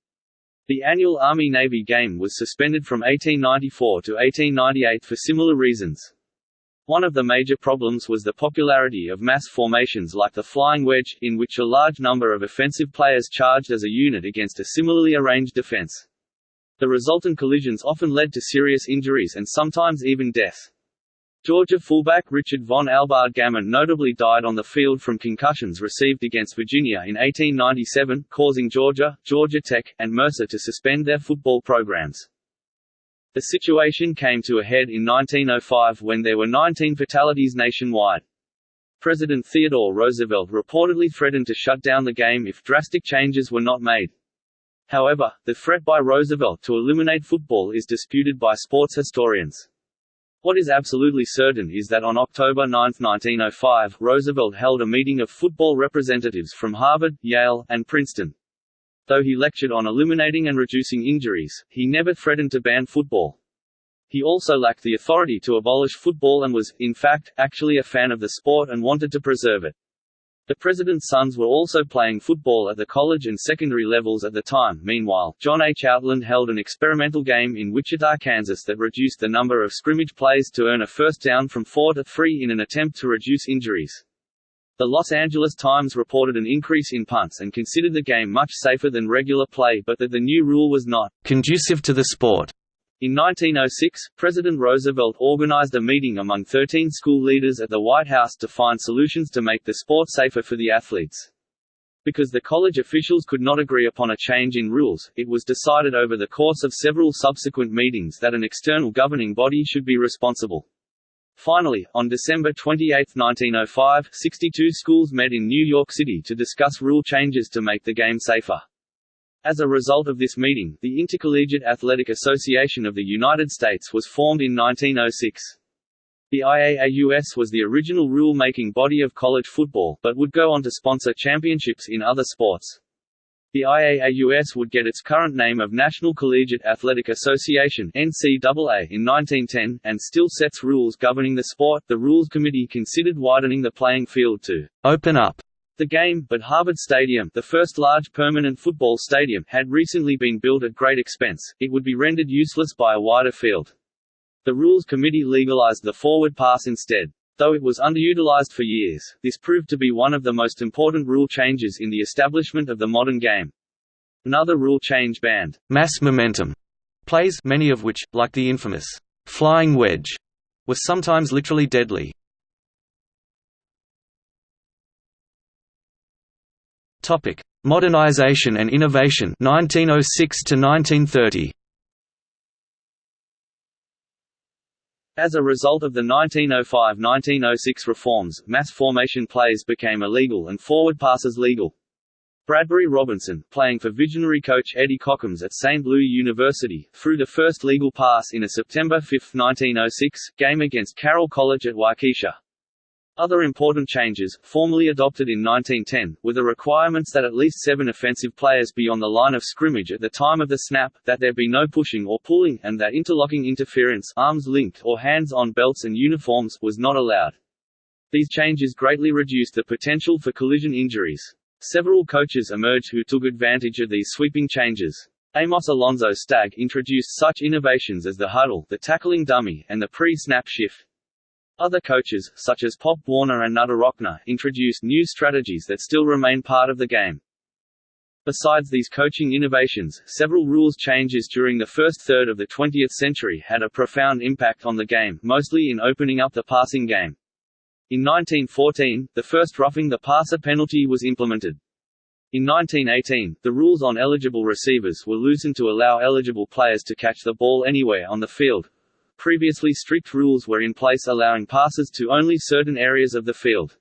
The annual Army-Navy game was suspended from 1894 to 1898 for similar reasons. One of the major problems was the popularity of mass formations like the flying wedge, in which a large number of offensive players charged as a unit against a similarly arranged defense. The resultant collisions often led to serious injuries and sometimes even death. Georgia fullback Richard Von Albade Gammon notably died on the field from concussions received against Virginia in 1897, causing Georgia, Georgia Tech, and Mercer to suspend their football programs. The situation came to a head in 1905 when there were 19 fatalities nationwide. President Theodore Roosevelt reportedly threatened to shut down the game if drastic changes were not made. However, the threat by Roosevelt to eliminate football is disputed by sports historians. What is absolutely certain is that on October 9, 1905, Roosevelt held a meeting of football representatives from Harvard, Yale, and Princeton. Though he lectured on eliminating and reducing injuries, he never threatened to ban football. He also lacked the authority to abolish football and was, in fact, actually a fan of the sport and wanted to preserve it. The president's sons were also playing football at the college and secondary levels at the time. Meanwhile, John H. Outland held an experimental game in Wichita, Kansas that reduced the number of scrimmage plays to earn a first down from four to three in an attempt to reduce injuries. The Los Angeles Times reported an increase in punts and considered the game much safer than regular play but that the new rule was not conducive to the sport. In 1906, President Roosevelt organized a meeting among 13 school leaders at the White House to find solutions to make the sport safer for the athletes. Because the college officials could not agree upon a change in rules, it was decided over the course of several subsequent meetings that an external governing body should be responsible. Finally, on December 28, 1905, 62 schools met in New York City to discuss rule changes to make the game safer. As a result of this meeting, the Intercollegiate Athletic Association of the United States was formed in 1906. The IAAUS was the original rule-making body of college football, but would go on to sponsor championships in other sports. The IAAUS would get its current name of National Collegiate Athletic Association (NCAA) in 1910 and still sets rules governing the sport. The Rules Committee considered widening the playing field to open up the game, but Harvard Stadium, the first large permanent football stadium, had recently been built at great expense. It would be rendered useless by a wider field. The Rules Committee legalized the forward pass instead. Though it was underutilized for years, this proved to be one of the most important rule changes in the establishment of the modern game. Another rule change banned mass momentum plays, many of which, like the infamous flying wedge, were sometimes literally deadly. Topic: Modernization and innovation 1906 to 1930. As a result of the 1905–1906 reforms, mass formation plays became illegal and forward passes legal. Bradbury Robinson, playing for visionary coach Eddie Cochems at St. Louis University, threw the first legal pass in a September 5, 1906, game against Carroll College at Waukesha. Other important changes, formally adopted in 1910, were the requirements that at least seven offensive players be on the line of scrimmage at the time of the snap, that there be no pushing or pulling, and that interlocking interference arms linked or hands on belts and uniforms was not allowed. These changes greatly reduced the potential for collision injuries. Several coaches emerged who took advantage of these sweeping changes. Amos Alonzo Stagg introduced such innovations as the huddle, the tackling dummy, and the pre-snap shift. Other coaches, such as Pop Warner and Knute Rockne, introduced new strategies that still remain part of the game. Besides these coaching innovations, several rules changes during the first third of the 20th century had a profound impact on the game, mostly in opening up the passing game. In 1914, the first roughing the passer penalty was implemented. In 1918, the rules on eligible receivers were loosened to allow eligible players to catch the ball anywhere on the field. Previously strict rules were in place allowing passes to only certain areas of the field.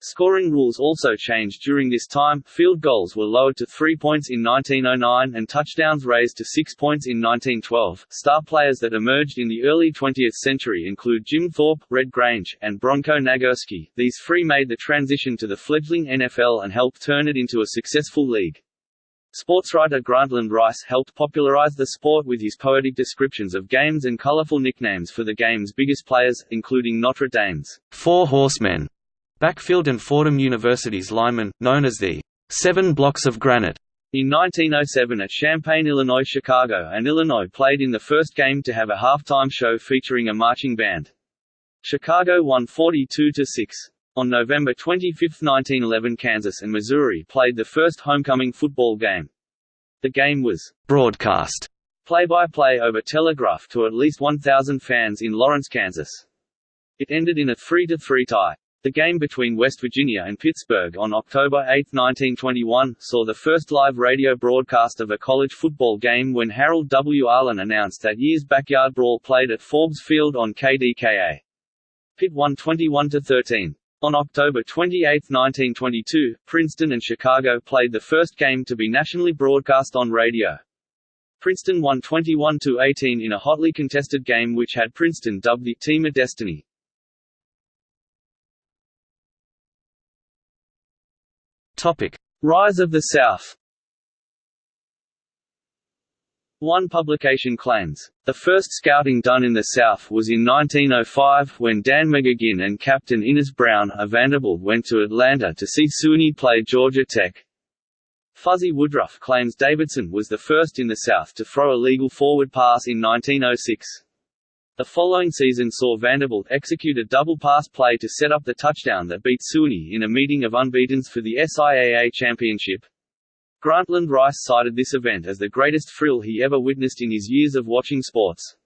Scoring rules also changed during this time, field goals were lowered to three points in 1909 and touchdowns raised to six points in 1912. Star players that emerged in the early 20th century include Jim Thorpe, Red Grange, and Bronko Nagurski. These three made the transition to the fledgling NFL and helped turn it into a successful league. Sportswriter Grantland Rice helped popularize the sport with his poetic descriptions of games and colorful nicknames for the game's biggest players, including Notre Dame's Four Horsemen Backfield and Fordham University's linemen, known as the Seven Blocks of Granite. In 1907 at Champaign, Illinois Chicago and Illinois played in the first game to have a halftime show featuring a marching band. Chicago won 42–6. On November 25, 1911 Kansas and Missouri played the first homecoming football game. The game was broadcast play-by-play -play over telegraph to at least 1,000 fans in Lawrence, Kansas. It ended in a 3–3 tie. The game between West Virginia and Pittsburgh on October 8, 1921, saw the first live radio broadcast of a college football game when Harold W. Arlin announced that year's backyard brawl played at Forbes Field on KDKA. Pitt won 21–13. On October 28, 1922, Princeton and Chicago played the first game to be nationally broadcast on radio. Princeton won 21–18 in a hotly contested game which had Princeton dubbed the Team of Destiny. Rise of the South. One publication claims, the first scouting done in the South was in 1905, when Dan McGugin and Captain Innis Brown of Vanderbilt went to Atlanta to see Sewanee play Georgia Tech. Fuzzy Woodruff claims Davidson was the first in the South to throw a legal forward pass in 1906. The following season saw Vanderbilt execute a double pass play to set up the touchdown that beat Sewanee in a meeting of unbeatens for the SIAA championship. Grantland Rice cited this event as the greatest thrill he ever witnessed in his years of watching sports.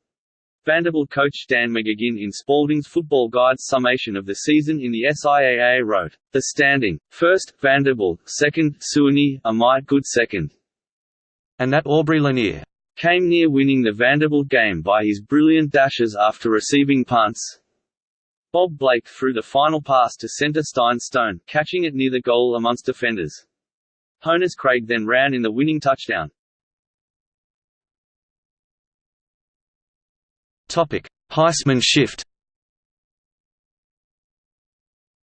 Vanderbilt coach Dan McGugin in Spalding's Football Guide's summation of the season in the SIAA wrote, The standing, first, Vanderbilt, second, Sewanee, a might good second. And that Aubrey Lanier came near winning the Vanderbilt game by his brilliant dashes after receiving punts. Bob Blake threw the final pass to center Stein Stone, catching it near the goal amongst defenders. Honus Craig then ran in the winning touchdown. Topic: Heisman shift.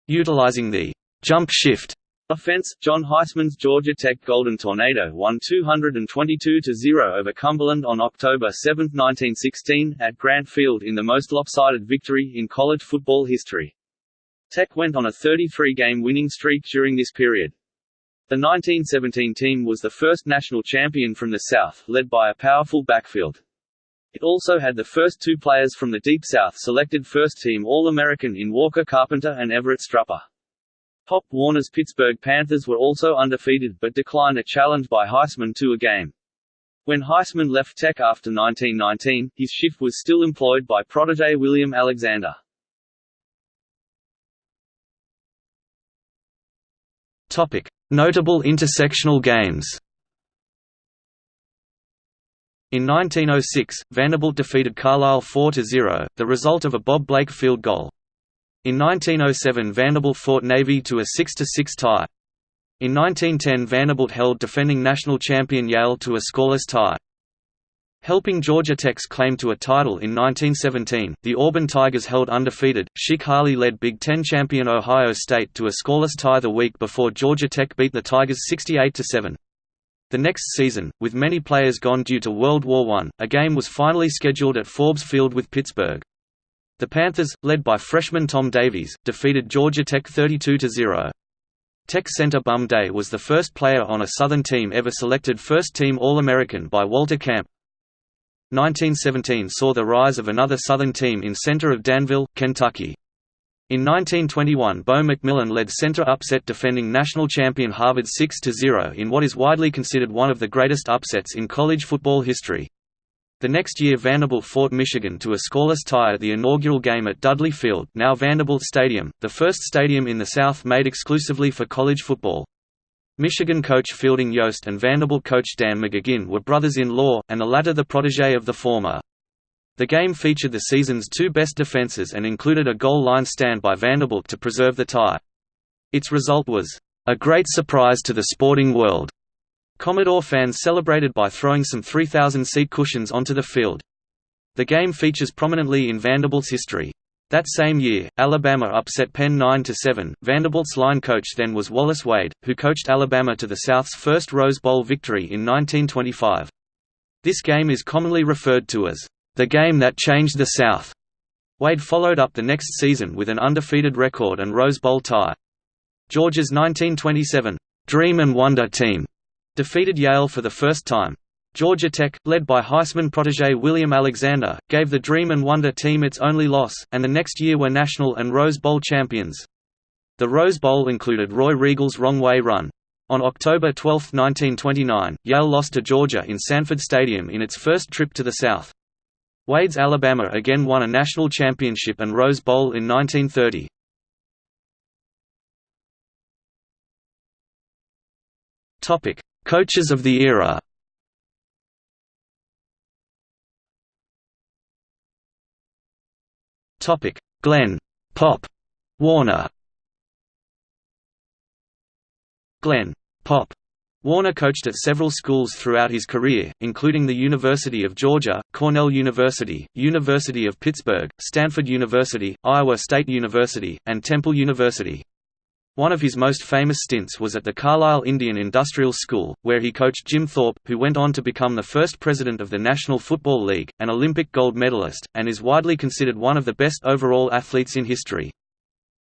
Utilizing the jump shift Offense: John Heisman's Georgia Tech Golden Tornado won 222–0 over Cumberland on October 7, 1916, at Grant Field in the most lopsided victory in college football history. Tech went on a 33-game winning streak during this period. The 1917 team was the first national champion from the South, led by a powerful backfield. It also had the first two players from the Deep South selected first-team All-American in Walker Carpenter and Everett Strupper. Pop Warner's Pittsburgh Panthers were also undefeated but declined a challenge by Heisman to a game. When Heisman left Tech after 1919, his shift was still employed by protege William Alexander. Topic: Notable intersectional games. In 1906, Vanderbilt defeated Carlisle 4–0, the result of a Bob Blake field goal. In 1907 Vanderbilt fought Navy to a 6–6 tie. In 1910 Vanderbilt held defending national champion Yale to a scoreless tie. Helping Georgia Tech's claim to a title in 1917, the Auburn Tigers held undefeated, Chic Harley led Big Ten champion Ohio State to a scoreless tie the week before Georgia Tech beat the Tigers 68–7. The next season, with many players gone due to World War I, a game was finally scheduled at Forbes Field with Pittsburgh. The Panthers, led by freshman Tom Davies, defeated Georgia Tech 32–0. Tech center Bum Day was the first player on a Southern team ever selected first-team All-American by Walter Camp, 1917 saw the rise of another Southern team in Centre of Danville, Kentucky. In 1921 Bo McMillin led Centre upset defending national champion Harvard 6–0 in what is widely considered one of the greatest upsets in college football history. The next year Vanderbilt fought Michigan to a scoreless tie at the inaugural game at Dudley Field now Vanderbilt Stadium, the first stadium in the South made exclusively for college football. Michigan coach Fielding Yost and Vanderbilt coach Dan McGugin were brothers-in-law, and the latter the protege of the former. The game featured the season's two best defenses and included a goal line stand by Vanderbilt to preserve the tie. Its result was, "...a great surprise to the sporting world." Commodore fans celebrated by throwing some 3,000-seat cushions onto the field. The game features prominently in Vanderbilt's history. That same year, Alabama upset Penn 9–7. Vanderbilt's line coach then was Wallace Wade, who coached Alabama to the South's first Rose Bowl victory in 1925. This game is commonly referred to as, "...the game that changed the South." Wade followed up the next season with an undefeated record and Rose Bowl tie. Georgia's 1927, "...dream and wonder team," defeated Yale for the first time. Georgia Tech, led by Heisman protege William Alexander, gave the Dream and Wonder team its only loss, and the next year were national and Rose Bowl champions. The Rose Bowl included Roy Riegels' Wrong Way Run. On October 12, 1929, Yale lost to Georgia in Sanford Stadium in its first trip to the South. Wade's Alabama again won a national championship and Rose Bowl in 1930. Coaches of the era Topic: Glenn Pop Warner. Glenn Pop Warner coached at several schools throughout his career, including the University of Georgia, Cornell University, University of Pittsburgh, Stanford University, Iowa State University, and Temple University. One of his most famous stints was at the Carlisle Indian Industrial School, where he coached Jim Thorpe, who went on to become the first president of the National Football League, an Olympic gold medalist, and is widely considered one of the best overall athletes in history.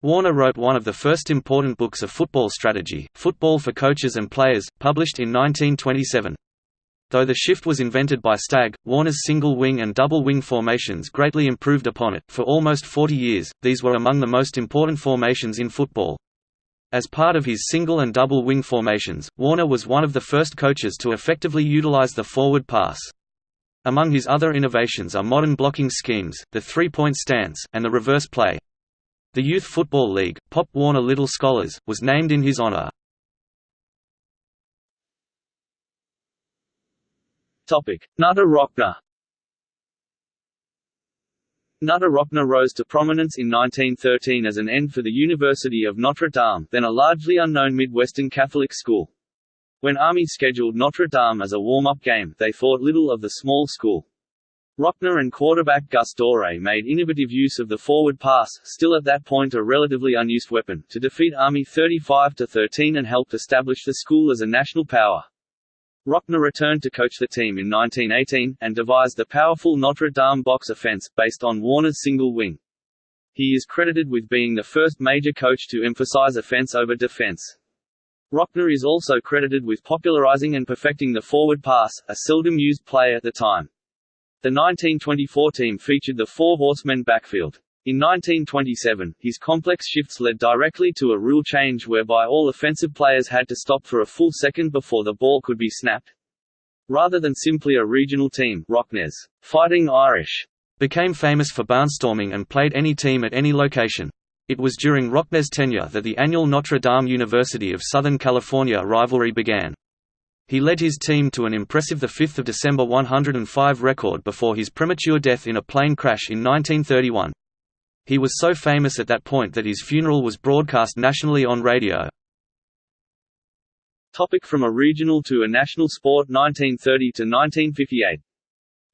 Warner wrote one of the first important books of football strategy, Football for Coaches and Players, published in 1927. Though the shift was invented by Stagg, Warner's single wing and double wing formations greatly improved upon it. For almost 40 years, these were among the most important formations in football. As part of his single and double wing formations, Warner was one of the first coaches to effectively utilize the forward pass. Among his other innovations are modern blocking schemes, the three-point stance, and the reverse play. The Youth Football League, Pop Warner Little Scholars, was named in his honor. Knute Rockne Knute Rockne rose to prominence in 1913 as an end for the University of Notre Dame, then a largely unknown Midwestern Catholic school. When Army scheduled Notre Dame as a warm-up game, they thought little of the small school. Rockne and quarterback Gus Dorais made innovative use of the forward pass, still at that point a relatively unused weapon, to defeat Army 35–13 and helped establish the school as a national power. Rockne returned to coach the team in 1918, and devised the powerful Notre Dame box offense, based on Warner's single wing. He is credited with being the first major coach to emphasize offense over defense. Rockne is also credited with popularizing and perfecting the forward pass, a seldom used play at the time. The 1924 team featured the Four Horsemen backfield. In 1927, his complex shifts led directly to a rule change whereby all offensive players had to stop for a full second before the ball could be snapped. Rather than simply a regional team, Rockne's Fighting Irish became famous for barnstorming and played any team at any location. It was during Rockne's tenure that the annual Notre Dame University of Southern California rivalry began. He led his team to an impressive 5 December 105 record before his premature death in a plane crash in 1931. He was so famous at that point that his funeral was broadcast nationally on radio. Topic from a regional to a national sport 1930 to 1958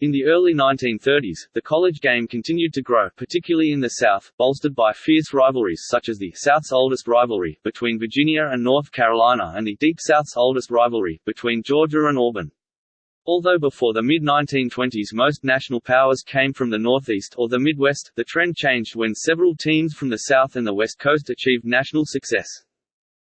In the early 1930s, the college game continued to grow, particularly in the South, bolstered by fierce rivalries such as the South's oldest rivalry between Virginia and North Carolina and the Deep South's oldest rivalry between Georgia and Auburn. Although before the mid-1920s most national powers came from the Northeast or the Midwest, the trend changed when several teams from the South and the West Coast achieved national success.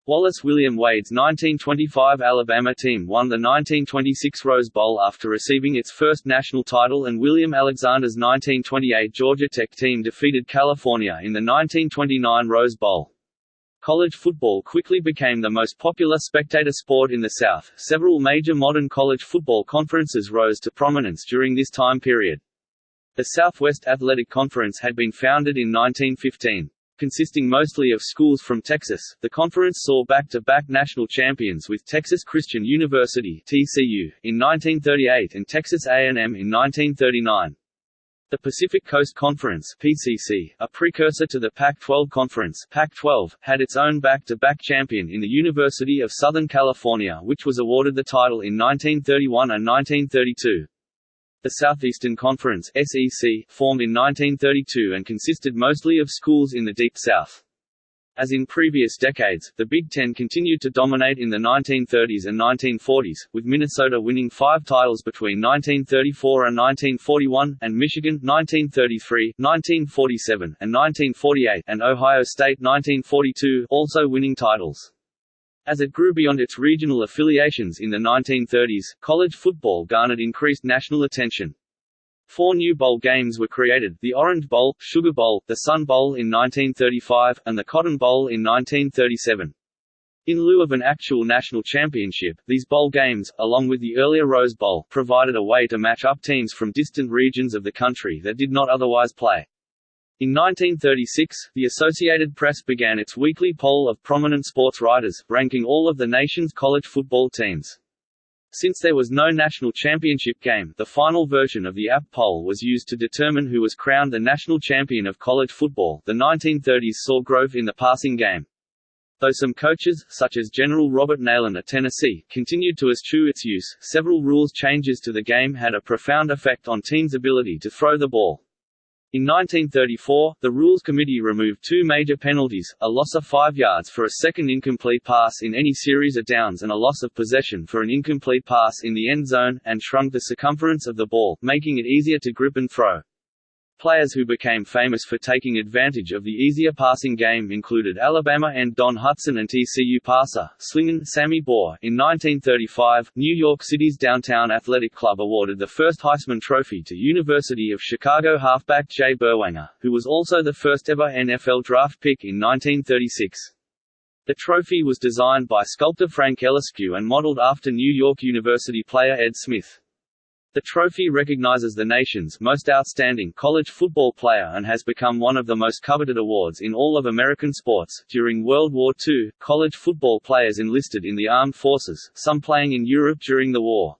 Wallace William Wade's 1925 Alabama team won the 1926 Rose Bowl after receiving its first national title and William Alexander's 1928 Georgia Tech team defeated California in the 1929 Rose Bowl. College football quickly became the most popular spectator sport in the South. Several major modern college football conferences rose to prominence during this time period. The Southwest Athletic Conference had been founded in 1915. Consisting mostly of schools from Texas, the conference saw back-to-back -back national champions with Texas Christian University (TCU) in 1938 and Texas A&M in 1939. The Pacific Coast Conference (PCC), a precursor to the Pac-12 Conference (Pac-12), had its own back-to-back -back champion in the University of Southern California, which was awarded the title in 1931 and 1932. The Southeastern Conference (SEC) formed in 1932 and consisted mostly of schools in the Deep South. As in previous decades, the Big Ten continued to dominate in the 1930s and 1940s, with Minnesota winning five titles between 1934 and 1941, and Michigan 1933, 1947, and 1948, and Ohio State 1942 also winning titles. As it grew beyond its regional affiliations in the 1930s, college football garnered increased national attention. Four new bowl games were created, the Orange Bowl, Sugar Bowl, the Sun Bowl in 1935, and the Cotton Bowl in 1937. In lieu of an actual national championship, these bowl games, along with the earlier Rose Bowl, provided a way to match up teams from distant regions of the country that did not otherwise play. In 1936, the Associated Press began its weekly poll of prominent sports writers, ranking all of the nation's college football teams. Since there was no national championship game, the final version of the AP poll was used to determine who was crowned the national champion of college football. The 1930s saw growth in the passing game. Though some coaches, such as General Robert Neyland at Tennessee, continued to eschew its use, several rules changes to the game had a profound effect on teams' ability to throw the ball. In 1934, the Rules Committee removed two major penalties, a loss of five yards for a second incomplete pass in any series of downs and a loss of possession for an incomplete pass in the end zone, and shrunk the circumference of the ball, making it easier to grip and throw. Players who became famous for taking advantage of the easier passing game included Alabama and Don Hutson and TCU passer, slingin' Sammy Baugh. In 1935, New York City's Downtown Athletic Club awarded the first Heisman Trophy to University of Chicago halfback Jay Berwanger, who was also the first ever NFL draft pick in 1936. The trophy was designed by sculptor Frank Eliscu and modeled after New York University player Ed Smith. The trophy recognizes the nation's most outstanding college football player and has become one of the most coveted awards in all of American sports. During World War II, college football players enlisted in the armed forces, some playing in Europe during the war.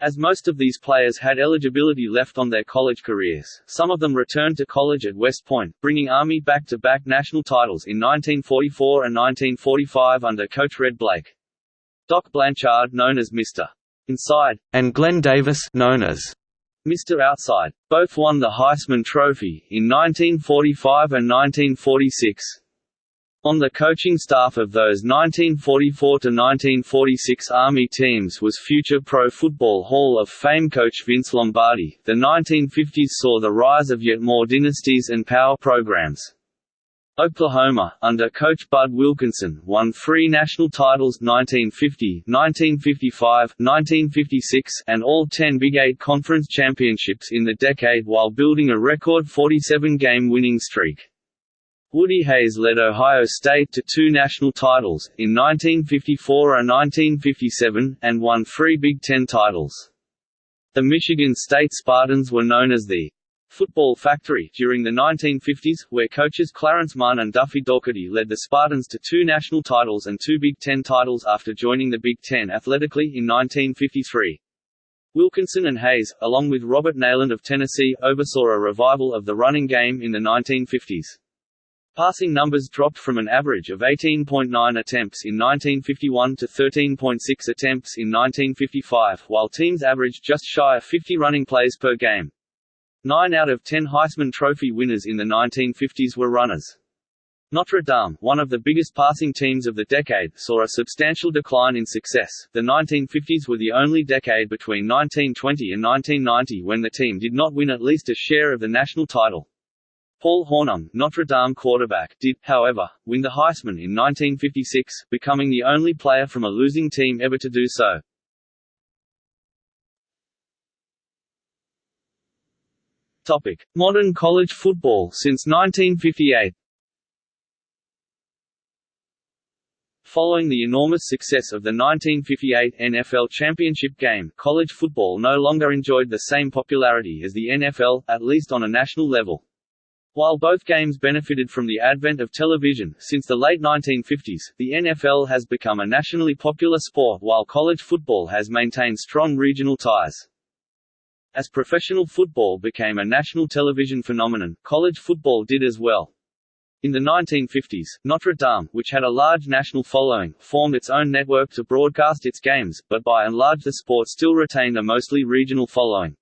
As most of these players had eligibility left on their college careers, some of them returned to college at West Point, bringing Army back-to-back -back national titles in 1944 and 1945 under coach Red Blaik. Doc Blanchard known as Mr. Inside, and Glenn Davis known as Mr. Outside. Both won the Heisman Trophy, in 1945 and 1946. On the coaching staff of those 1944–1946 Army teams was future Pro Football Hall of Fame coach Vince Lombardi. The 1950s saw the rise of yet more dynasties and power programs. Oklahoma, under coach Bud Wilkinson, won three national titles 1950, 1955, 1956, and all ten Big Eight Conference championships in the decade while building a record 47-game winning streak. Woody Hayes led Ohio State to two national titles, in 1954 and 1957, and won three Big Ten titles. The Michigan State Spartans were known as the Football Factory during the 1950s, where coaches Clarence Munn and Duffy Daugherty led the Spartans to two national titles and two Big Ten titles after joining the Big Ten athletically in 1953. Wilkinson and Hayes, along with Robert Neyland of Tennessee, oversaw a revival of the running game in the 1950s. Passing numbers dropped from an average of 18.9 attempts in 1951 to 13.6 attempts in 1955, while teams averaged just shy of 50 running plays per game. Nine out of ten Heisman Trophy winners in the 1950s were runners. Notre Dame, one of the biggest passing teams of the decade, saw a substantial decline in success. The 1950s were the only decade between 1920 and 1990 when the team did not win at least a share of the national title. Paul Hornung, Notre Dame quarterback, did, however, win the Heisman in 1956, becoming the only player from a losing team ever to do so. Topic: Modern college football since 1958. Following the enormous success of the 1958 NFL championship game, college football no longer enjoyed the same popularity as the NFL, at least on a national level. While both games benefited from the advent of television, since the late 1950s, the NFL has become a nationally popular sport while college football has maintained strong regional ties. As professional football became a national television phenomenon, college football did as well. In the 1950s, Notre Dame, which had a large national following, formed its own network to broadcast its games, but by and large the sport still retained a mostly regional following.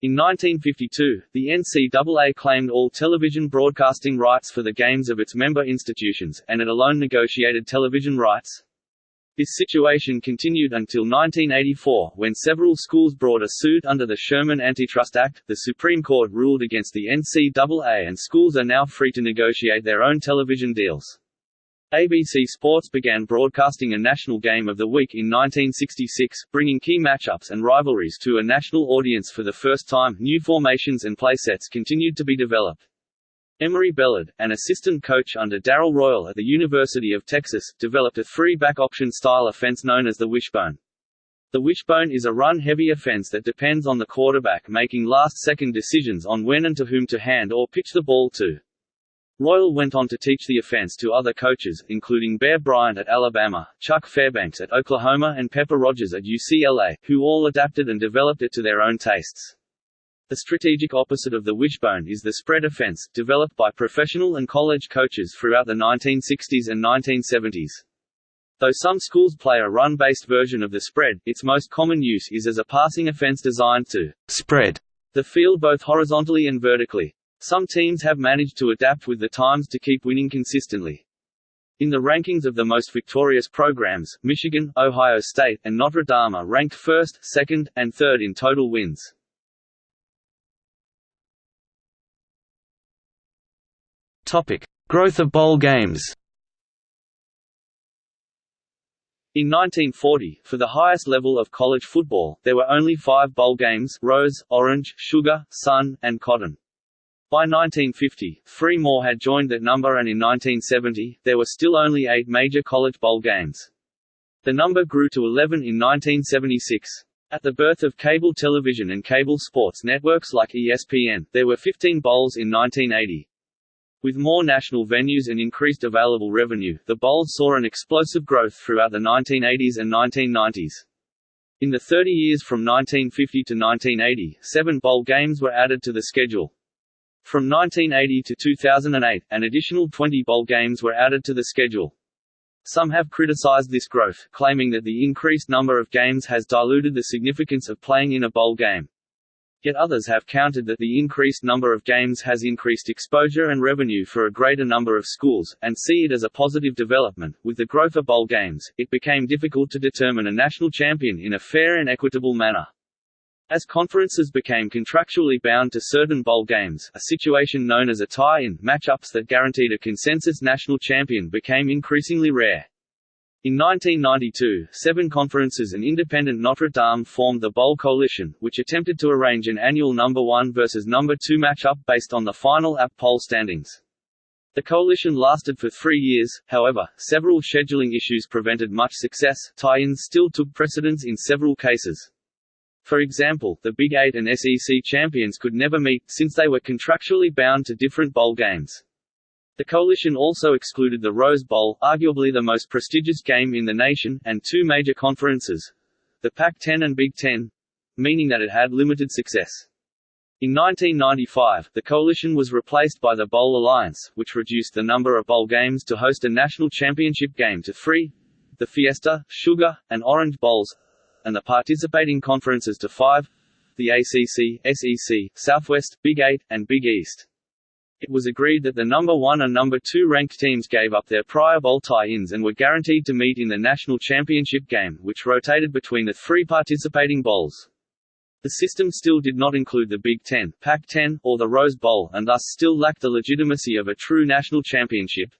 In 1952, the NCAA claimed all television broadcasting rights for the games of its member institutions, and it alone negotiated television rights. This situation continued until 1984, when several schools brought a suit under the Sherman Antitrust Act. The Supreme Court ruled against the NCAA, and schools are now free to negotiate their own television deals. ABC Sports began broadcasting a national game of the week in 1966, bringing key matchups and rivalries to a national audience for the first time. New formations and playsets continued to be developed. Emory Bellard, an assistant coach under Darrell Royal at the University of Texas, developed a three-back option style offense known as the wishbone. The wishbone is a run-heavy offense that depends on the quarterback making last-second decisions on when and to whom to hand or pitch the ball to. Royal went on to teach the offense to other coaches, including Bear Bryant at Alabama, Chuck Fairbanks at Oklahoma and Pepper Rodgers at UCLA, who all adapted and developed it to their own tastes. The strategic opposite of the wishbone is the spread offense, developed by professional and college coaches throughout the 1960s and 1970s. Though some schools play a run-based version of the spread, its most common use is as a passing offense designed to spread the field both horizontally and vertically. Some teams have managed to adapt with the times to keep winning consistently. In the rankings of the most victorious programs, Michigan, Ohio State, and Notre Dame are ranked first, second, and third in total wins. Topic: Growth of bowl games. In 1940, for the highest level of college football, there were only five bowl games Rose, Orange, Sugar, Sun, and Cotton. By 1950, three more had joined that number and in 1970, there were still only eight major college bowl games. The number grew to 11 in 1976. At the birth of cable television and cable sports networks like ESPN, there were 15 bowls in 1980. With more national venues and increased available revenue, the bowls saw an explosive growth throughout the 1980s and 1990s. In the 30 years from 1950 to 1980, seven bowl games were added to the schedule. From 1980 to 2008, an additional 20 bowl games were added to the schedule. Some have criticized this growth, claiming that the increased number of games has diluted the significance of playing in a bowl game. Yet others have countered that the increased number of games has increased exposure and revenue for a greater number of schools, and see it as a positive development. With the growth of bowl games, it became difficult to determine a national champion in a fair and equitable manner. As conferences became contractually bound to certain bowl games, a situation known as a tie-in matchups that guaranteed a consensus national champion became increasingly rare. In 1992, seven conferences and independent Notre Dame formed the Bowl Coalition, which attempted to arrange an annual number 1 versus number 2 matchup based on the final AP poll standings. The coalition lasted for three years, however, several scheduling issues prevented much success, tie-ins still took precedence in several cases. For example, the Big Eight and SEC champions could never meet, since they were contractually bound to different bowl games. The coalition also excluded the Rose Bowl, arguably the most prestigious game in the nation, and two major conferences—the Pac-10 and Big Ten—meaning that it had limited success. In 1995, the coalition was replaced by the Bowl Alliance, which reduced the number of bowl games to host a national championship game to three the Fiesta, Sugar, and Orange Bowls and the participating conferences to five the ACC, SEC, Southwest, Big Eight, and Big East. It was agreed that the number one and number two ranked teams gave up their prior bowl tie-ins and were guaranteed to meet in the national championship game, which rotated between the three participating bowls. The system still did not include the Big Ten, Pac-10, or the Rose Bowl and thus still lacked the legitimacy of a true national championship.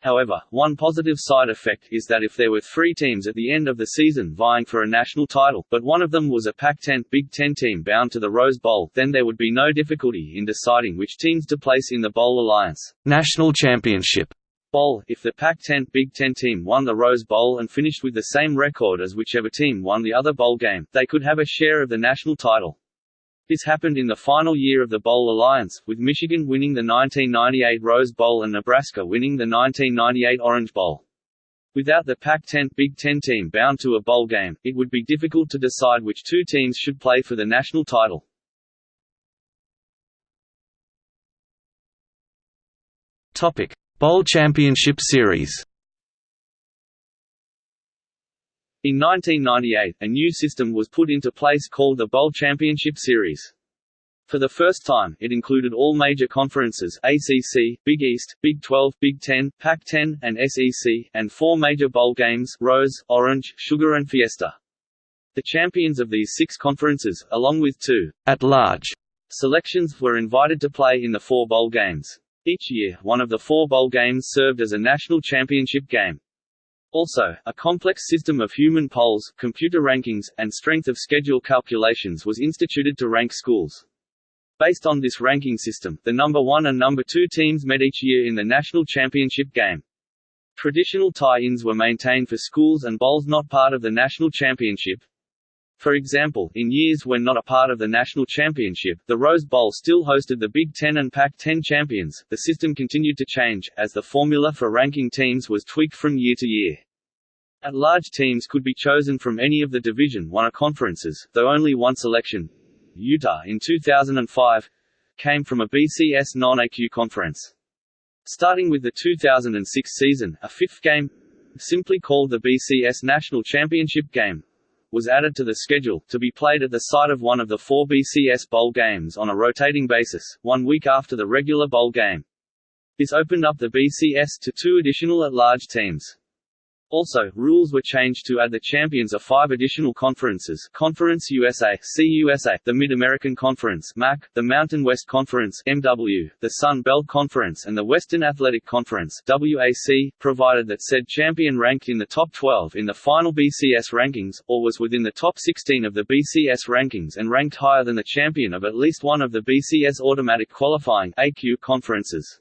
However, one positive side effect is that if there were three teams at the end of the season vying for a national title, but one of them was a Pac-10 Big Ten team bound to the Rose Bowl, then there would be no difficulty in deciding which teams to place in the Bowl Alliance. National Championship Bowl, if the Pac-10 Big Ten team won the Rose Bowl and finished with the same record as whichever team won the other bowl game, they could have a share of the national title. This happened in the final year of the Bowl Alliance, with Michigan winning the 1998 Rose Bowl and Nebraska winning the 1998 Orange Bowl. Without the Pac-10 Big Ten team bound to a bowl game, it would be difficult to decide which two teams should play for the national title. Topic: Bowl Championship Series. In 1998, a new system was put into place called the Bowl Championship Series. For the first time, it included all major conferences ACC, Big East, Big 12, Big 10, Pac-10, and SEC, and four major bowl games Rose, Orange, Sugar and Fiesta. The champions of these six conferences, along with two at-large selections, were invited to play in the four bowl games. Each year, one of the four bowl games served as a national championship game. Also, a complex system of human polls, computer rankings, and strength of schedule calculations was instituted to rank schools. Based on this ranking system, the number one and number two teams met each year in the national championship game. Traditional tie-ins were maintained for schools and bowls not part of the national championship. For example, in years when not a part of the national championship, the Rose Bowl still hosted the Big Ten and Pac-10 champions. The system continued to change, as the formula for ranking teams was tweaked from year to year. At-large teams could be chosen from any of the Division I conferences, though only one selection, Utah in 2005, came from a BCS non-AQ conference. Starting with the 2006 season, a fifth game, simply called the BCS National Championship Game, was added to the schedule, to be played at the site of one of the four BCS Bowl games on a rotating basis, one week after the regular bowl game. This opened up the BCS to two additional at-large teams. Also, rules were changed to add the champions of five additional conferences Conference USA, CUSA, the Mid-American Conference MAC, the Mountain West Conference MW, the Sun Belt Conference and the Western Athletic Conference WAC, provided that said champion ranked in the top 12 in the final BCS rankings, or was within the top 16 of the BCS rankings and ranked higher than the champion of at least one of the BCS automatic qualifying AQ conferences.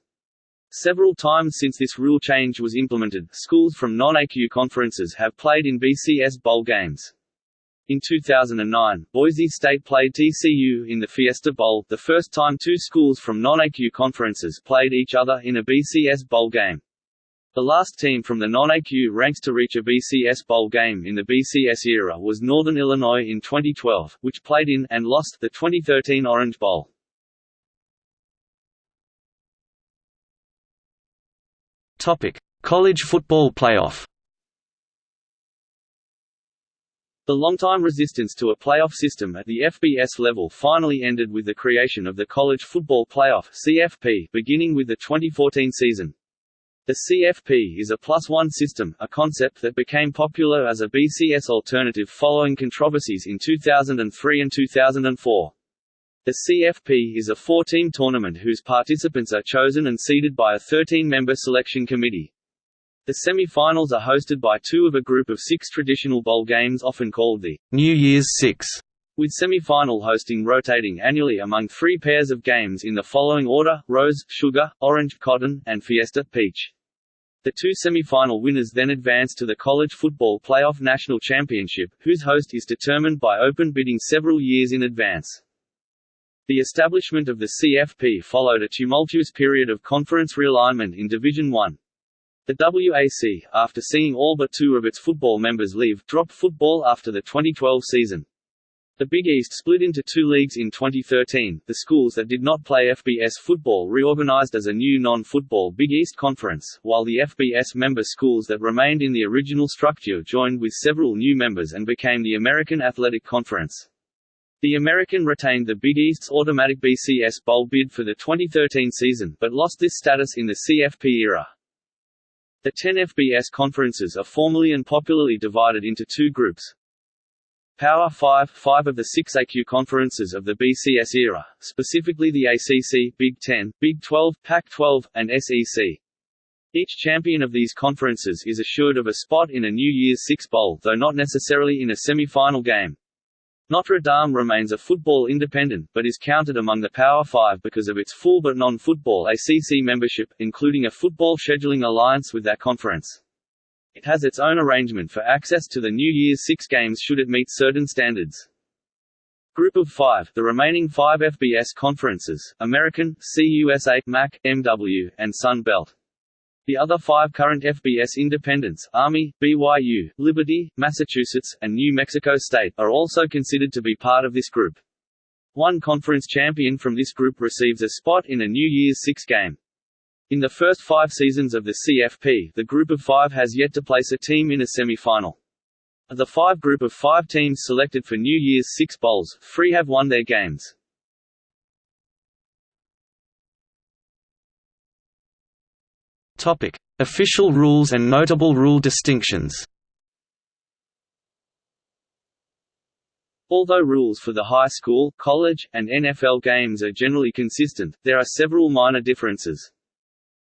Several times since this rule change was implemented, schools from non-AQ conferences have played in BCS Bowl games. In 2009, Boise State played TCU in the Fiesta Bowl, the first time two schools from non-AQ conferences played each other in a BCS Bowl game. The last team from the non-AQ ranks to reach a BCS Bowl game in the BCS era was Northern Illinois in 2012, which played in and lost the 2013 Orange Bowl. Topic: College football playoff. The long-time resistance to a playoff system at the FBS level finally ended with the creation of the College Football Playoff (CFP) beginning with the 2014 season. The CFP is a plus-one system, a concept that became popular as a BCS alternative following controversies in 2003 and 2004. The CFP is a four-team tournament whose participants are chosen and seeded by a 13-member selection committee. The semi-finals are hosted by two of a group of six traditional bowl games often called the New Year's Six, with semi-final hosting rotating annually among three pairs of games in the following order, Rose, Sugar, Orange, Cotton, and Fiesta, Peach. The two semi-final winners then advance to the College Football Playoff National Championship, whose host is determined by open bidding several years in advance. The establishment of the CFP followed a tumultuous period of conference realignment in Division I. The WAC, after seeing all but two of its football members leave, dropped football after the 2012 season. The Big East split into two leagues in 2013. The schools that did not play FBS football reorganized as a new non-football Big East Conference, while the FBS member schools that remained in the original structure joined with several new members and became the American Athletic Conference. The American retained the Big East's automatic BCS Bowl bid for the 2013 season, but lost this status in the CFP era. The 10 FBS conferences are formally and popularly divided into two groups, Power 5 five of the six AQ conferences of the BCS era, specifically the ACC, Big Ten, Big 12, Pac-12, and SEC. Each champion of these conferences is assured of a spot in a New Year's Six Bowl though not necessarily in a semi-final game. Notre Dame remains a football independent, but is counted among the Power Five because of its full but non-football ACC membership, including a football scheduling alliance with that conference. It has its own arrangement for access to the New Year's Six games should it meet certain standards. Group of five, the remaining five FBS conferences, American, CUSA, MAC, MW, and Sun Belt. The other five current FBS independents, Army, BYU, Liberty, Massachusetts, and New Mexico State, are also considered to be part of this group. One conference champion from this group receives a spot in a New Year's Six game. In the first five seasons of the CFP, the group of five has yet to place a team in a semi-final. Of the five group of five teams selected for New Year's Six Bowls, three have won their games. Topic: Official rules and notable rule distinctions. Although rules for the high school, college, and NFL games are generally consistent, there are several minor differences.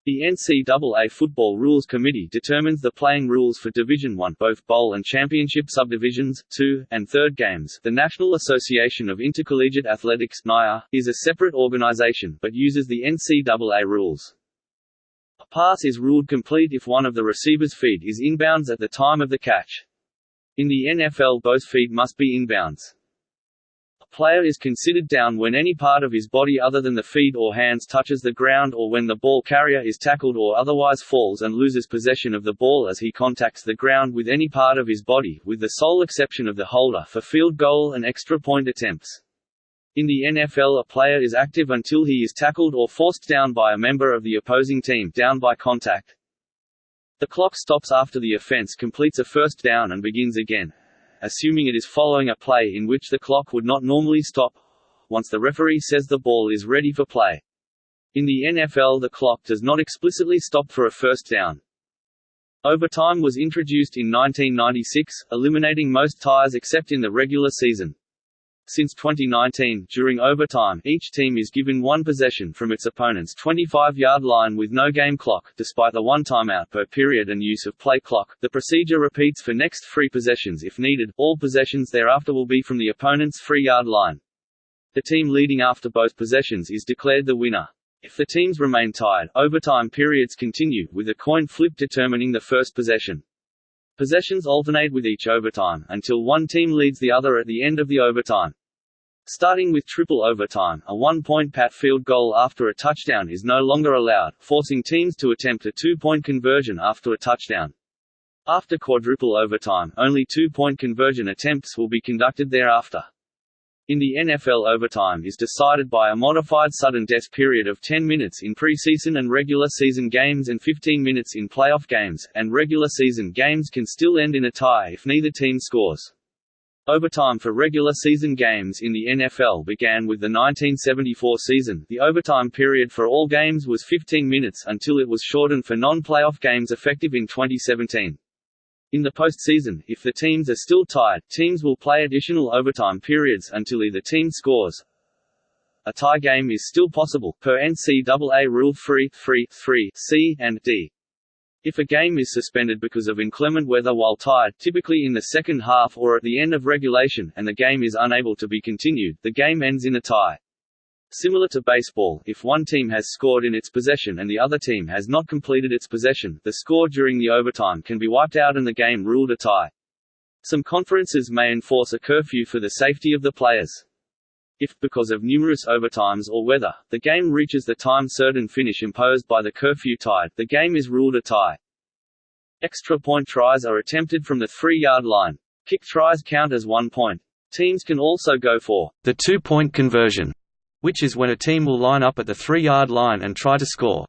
The NCAA Football Rules Committee determines the playing rules for Division I both bowl and championship subdivisions, 2, and 3rd games. The National Association of Intercollegiate Athletics NIA, is a separate organization, but uses the NCAA rules. Pass is ruled complete if one of the receiver's feet is inbounds at the time of the catch. In the NFL both feet must be inbounds A player is considered down when any part of his body other than the feet or hands touches the ground or when the ball carrier is tackled or otherwise falls and loses possession of the ball as he contacts the ground with any part of his body, with the sole exception of the holder for field goal and extra point attempts. In the NFL a player is active until he is tackled or forced down by a member of the opposing team down by contact. The clock stops after the offense completes a first down and begins again assuming it is following a play in which the clock would not normally stop once the referee says the ball is ready for play. In the NFL the clock does not explicitly stop for a first down. Overtime was introduced in 1996, eliminating most ties except in the regular season. Since 2019, during overtime, each team is given one possession from its opponent's 25-yard line with no game clock, despite the one timeout per period and use of play clock. The procedure repeats for next three possessions if needed. All possessions thereafter will be from the opponent's three-yard line. The team leading after both possessions is declared the winner. If the teams remain tied, overtime periods continue, with a coin flip determining the first possession. Possessions alternate with each overtime, until one team leads the other at the end of the overtime. Starting with triple overtime, a one-point pat field goal after a touchdown is no longer allowed, forcing teams to attempt a two-point conversion after a touchdown. After quadruple overtime, only two-point conversion attempts will be conducted thereafter. In the NFL overtime is decided by a modified sudden death period of 10 minutes in preseason and regular season games and 15 minutes in playoff games, and regular season games can still end in a tie if neither team scores. Overtime for regular season games in the NFL began with the 1974 season. The overtime period for all games was 15 minutes until it was shortened for non-playoff games effective in 2017. In the postseason, if the teams are still tied, teams will play additional overtime periods until either team scores. A tie game is still possible, per NCAA Rule 3, 3, 3 C and D. If a game is suspended because of inclement weather while tied typically in the second half or at the end of regulation and the game is unable to be continued, the game ends in a tie. Similar to baseball, if one team has scored in its possession and the other team has not completed its possession, the score during the overtime can be wiped out and the game ruled a tie. Some conferences may enforce a curfew for the safety of the players. If, because of numerous overtimes or weather, the game reaches the time certain finish imposed by the curfew tied, the game is ruled a tie. Extra point tries are attempted from the three-yard line. Kick tries count as one point. Teams can also go for the two-point conversion, which is when a team will line up at the three-yard line and try to score.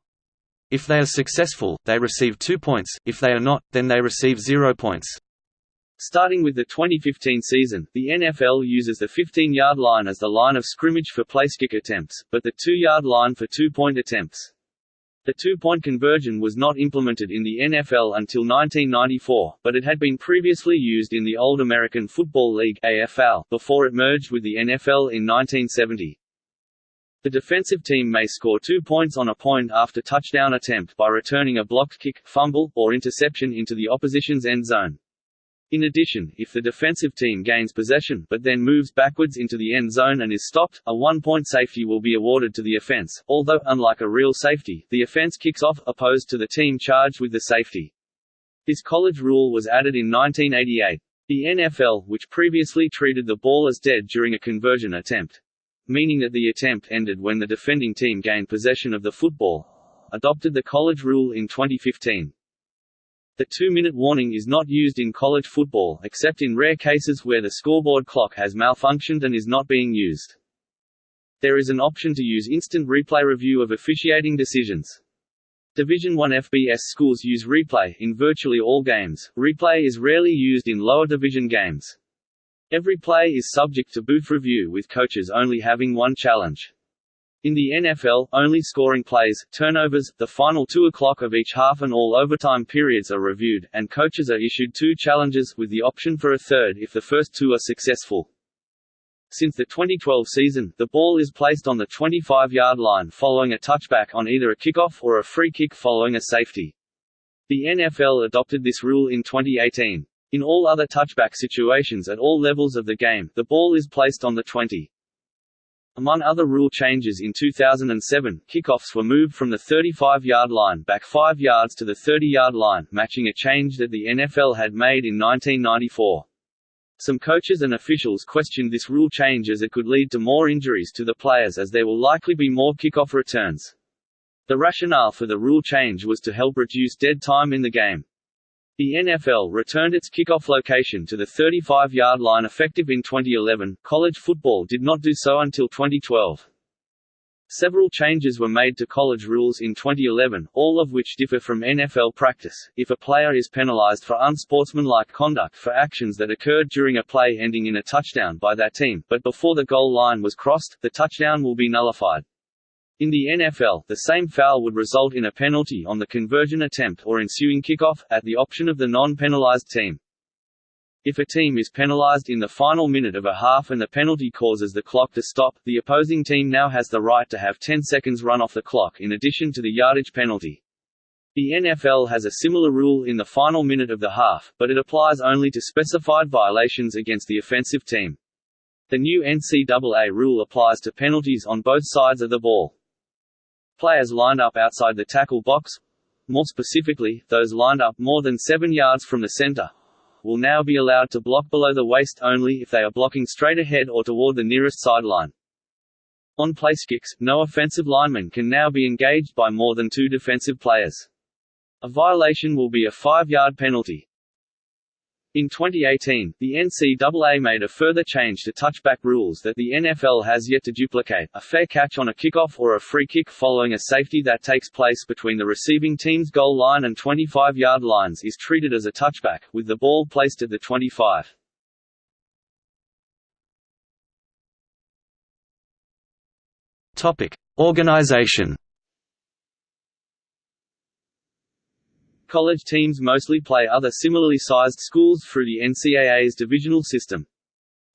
If they are successful, they receive two points, if they are not, then they receive zero points. Starting with the 2015 season, the NFL uses the 15-yard line as the line of scrimmage for placekick attempts, but the 2-yard line for two-point attempts. The two-point conversion was not implemented in the NFL until 1994, but it had been previously used in the old American Football League AFL before it merged with the NFL in 1970. The defensive team may score two points on a point after touchdown attempt by returning a blocked kick, fumble, or interception into the opposition's end zone. In addition, if the defensive team gains possession but then moves backwards into the end zone and is stopped, a one-point safety will be awarded to the offense, although, unlike a real safety, the offense kicks off, opposed to the team charged with the safety. This college rule was added in 1988. The NFL, which previously treated the ball as dead during a conversion attempt, meaning that the attempt ended when the defending team gained possession of the football, adopted the college rule in 2015. The two-minute warning is not used in college football except in rare cases where the scoreboard clock has malfunctioned and is not being used. There is an option to use instant replay review of officiating decisions. Division I FBS schools use replay in virtually all games. Replay is rarely used in lower division games. Every play is subject to booth review with coaches only having one challenge. In the NFL, only scoring plays, turnovers, the final two o'clock of each half and all overtime periods are reviewed, and coaches are issued two challenges, with the option for a third if the first two are successful. Since the 2012 season, the ball is placed on the 25-yard line following a touchback on either a kickoff or a free kick following a safety. The NFL adopted this rule in 2018. In all other touchback situations at all levels of the game, the ball is placed on the 20. Among other rule changes in 2007, kickoffs were moved from the 35-yard line back 5 yards to the 30-yard line, matching a change that the NFL had made in 1994. Some coaches and officials questioned this rule change as it could lead to more injuries to the players as there will likely be more kickoff returns. The rationale for the rule change was to help reduce dead time in the game. The NFL returned its kickoff location to the 35-yard line effective in 2011. College football did not do so until 2012. Several changes were made to college rules in 2011, all of which differ from NFL practice. If a player is penalized for unsportsmanlike conduct for actions that occurred during a play ending in a touchdown by that team, but before the goal line was crossed, the touchdown will be nullified. In the NFL, the same foul would result in a penalty on the conversion attempt or ensuing kickoff, at the option of the non-penalized team. If a team is penalized in the final minute of a half and the penalty causes the clock to stop, the opposing team now has the right to have 10 seconds run off the clock in addition to the yardage penalty. The NFL has a similar rule in the final minute of the half, but it applies only to specified violations against the offensive team. The new NCAA rule applies to penalties on both sides of the ball. Players lined up outside the tackle box more specifically, those lined up more than 7 yards from the center will now be allowed to block below the waist only if they are blocking straight ahead or toward the nearest sideline. On placekicks, no offensive lineman can now be engaged by more than two defensive players. A violation will be a five-yard penalty. In 2018, the NCAA made a further change to touchback rules that the NFL has yet to duplicate, a fair catch on a kickoff or a free kick following a safety that takes place between the receiving team's goal line and 25-yard lines is treated as a touchback, with the ball placed at the 25. Organization College teams mostly play other similarly sized schools through the NCAA's divisional system.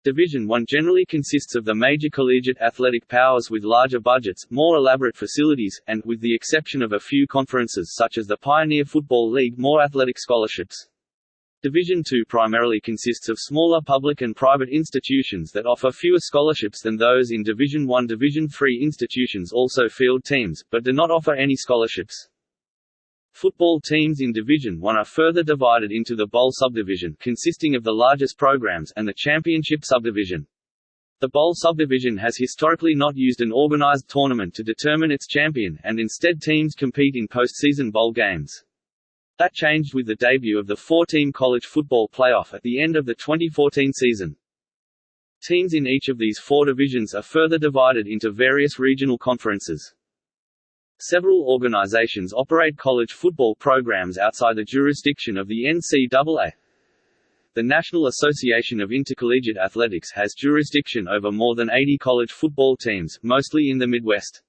Division I generally consists of the major collegiate athletic powers with larger budgets, more elaborate facilities, and, with the exception of a few conferences such as the Pioneer Football League more athletic scholarships. Division II primarily consists of smaller public and private institutions that offer fewer scholarships than those in Division I. Division III institutions also field teams, but do not offer any scholarships. Football teams in Division I are further divided into the Bowl subdivision consisting of the largest programs and the Championship subdivision. The Bowl subdivision has historically not used an organized tournament to determine its champion, and instead teams compete in postseason bowl games. That changed with the debut of the four-team college football playoff at the end of the 2014 season. Teams in each of these four divisions are further divided into various regional conferences. Several organizations operate college football programs outside the jurisdiction of the NCAA. The National Association of Intercollegiate Athletics has jurisdiction over more than 80 college football teams, mostly in the Midwest.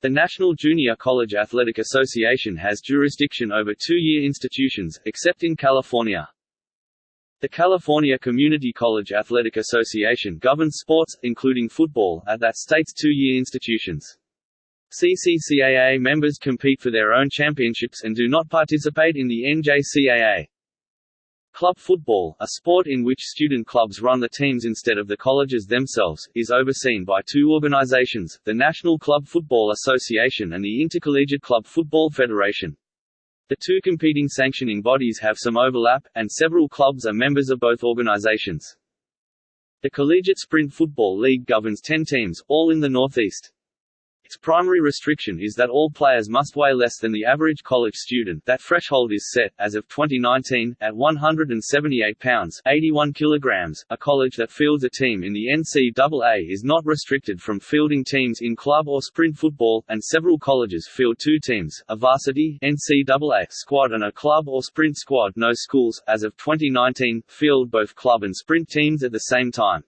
The National Junior College Athletic Association has jurisdiction over two-year institutions, except in California. The California Community College Athletic Association governs sports, including football, at that state's two-year institutions. CCCAA members compete for their own championships and do not participate in the NJCAA. Club football, a sport in which student clubs run the teams instead of the colleges themselves, is overseen by two organizations, the National Club Football Association and the Intercollegiate Club Football Federation. The two competing sanctioning bodies have some overlap, and several clubs are members of both organizations. The Collegiate Sprint Football League governs 10 teams, all in the Northeast. Its primary restriction is that all players must weigh less than the average college student that threshold is set, as of 2019, at 178 pounds 81 kilograms. .A college that fields a team in the NCAA is not restricted from fielding teams in club or sprint football, and several colleges field two teams, a varsity NCAA squad and a club or sprint squad no schools, as of 2019, field both club and sprint teams at the same time.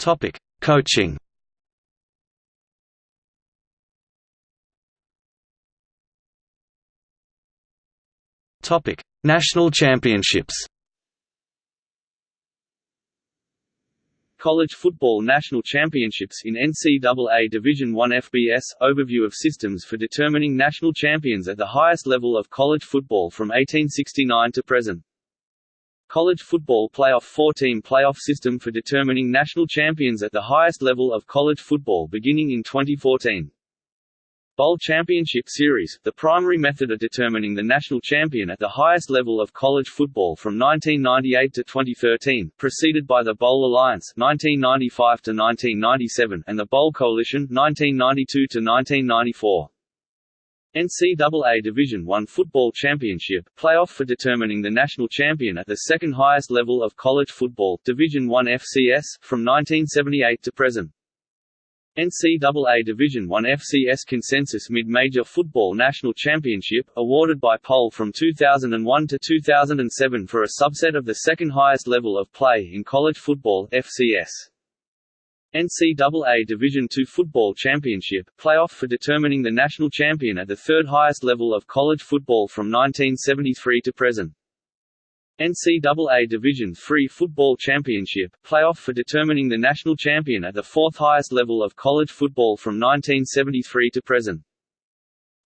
Topic: Coaching. Topic: National Championships. College Football National Championships in NCAA Division I FBS – Overview of systems for determining national champions at the highest level of college football from 1869 to present College football playoff four-team playoff system for determining national champions at the highest level of college football beginning in 2014. Bowl Championship Series, the primary method of determining the national champion at the highest level of college football from 1998 to 2013, preceded by the Bowl Alliance 1995 to 1997 and the Bowl Coalition 1992 to 1994. NCAA Division I Football Championship, playoff for determining the national champion at the second highest level of college football Division I FCS, from 1978 to present. NCAA Division I FCS Consensus Mid-Major Football National Championship, awarded by poll from 2001 to 2007 for a subset of the second highest level of play in college football FCS. NCAA Division II Football Championship, playoff for determining the national champion at the third highest level of college football from 1973 to present. NCAA Division III Football Championship, playoff for determining the national champion at the fourth highest level of college football from 1973 to present.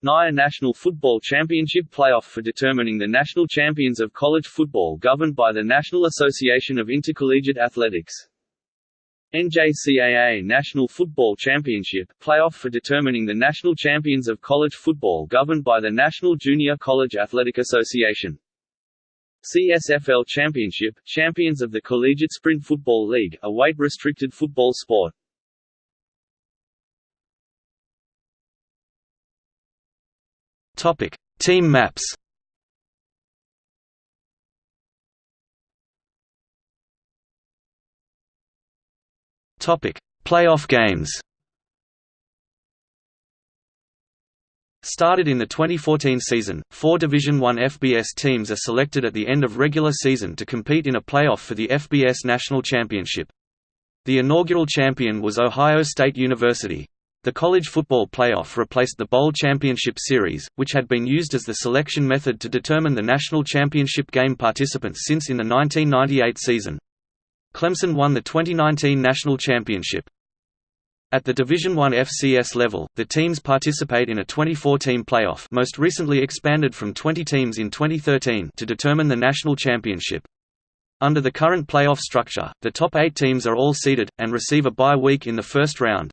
NAIA National Football Championship playoff for determining the national champions of college football governed by the National Association of Intercollegiate Athletics. NJCAA National Football Championship, playoff for determining the national champions of college football governed by the National Junior College Athletic Association. CSFL Championship, champions of the Collegiate Sprint Football League, a weight-restricted football sport. Topic: Team maps. Topic: Playoff games. Started in the 2014 season, four Division I FBS teams are selected at the end of regular season to compete in a playoff for the FBS National Championship. The inaugural champion was Ohio State University. The college football playoff replaced the Bowl Championship Series, which had been used as the selection method to determine the national championship game participants since in the 1998 season. Clemson won the 2019 national championship. At the Division I FCS level, the teams participate in a 24-team playoff most recently expanded from 20 teams in 2013 to determine the national championship. Under the current playoff structure, the top eight teams are all seeded, and receive a bye week in the first round.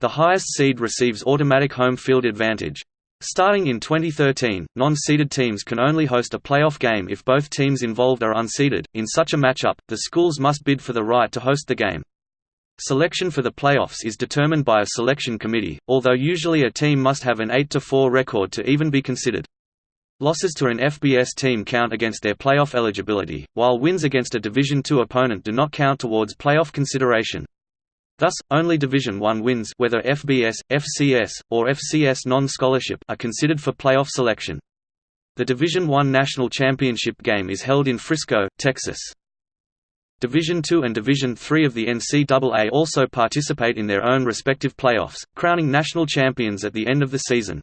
The highest seed receives automatic home field advantage. Starting in 2013, non-seeded teams can only host a playoff game if both teams involved are unseeded. In such a matchup, the schools must bid for the right to host the game. Selection for the playoffs is determined by a selection committee, although usually a team must have an 8-4 record to even be considered. Losses to an FBS team count against their playoff eligibility, while wins against a Division II opponent do not count towards playoff consideration. Thus, only Division I wins whether FBS, FCS, or FCS non-scholarship are considered for playoff selection. The Division I National Championship game is held in Frisco, Texas. Division II and Division III of the NCAA also participate in their own respective playoffs, crowning national champions at the end of the season.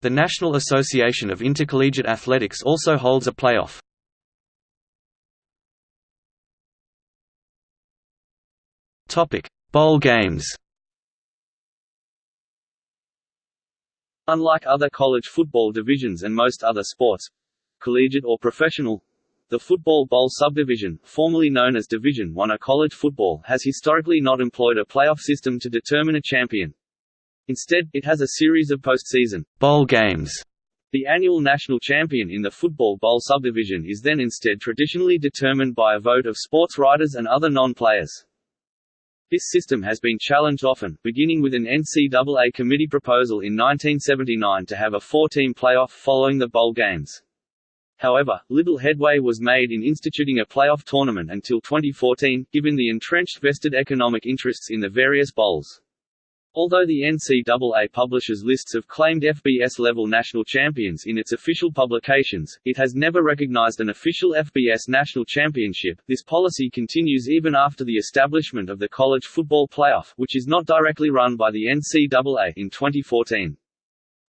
The National Association of Intercollegiate Athletics also holds a playoff. Bowl games Unlike other college football divisions and most other sports collegiate or professional the Football Bowl subdivision, formerly known as Division I of college football has historically not employed a playoff system to determine a champion. Instead, it has a series of postseason bowl games. The annual national champion in the Football Bowl subdivision is then instead traditionally determined by a vote of sports writers and other non-players. This system has been challenged often, beginning with an NCAA committee proposal in 1979 to have a four-team playoff following the bowl games. However, little headway was made in instituting a playoff tournament until 2014, given the entrenched vested economic interests in the various bowls. Although the NCAA publishes lists of claimed FBS-level national champions in its official publications, it has never recognized an official FBS national championship. This policy continues even after the establishment of the College Football Playoff, which is not directly run by the NCAA in 2014.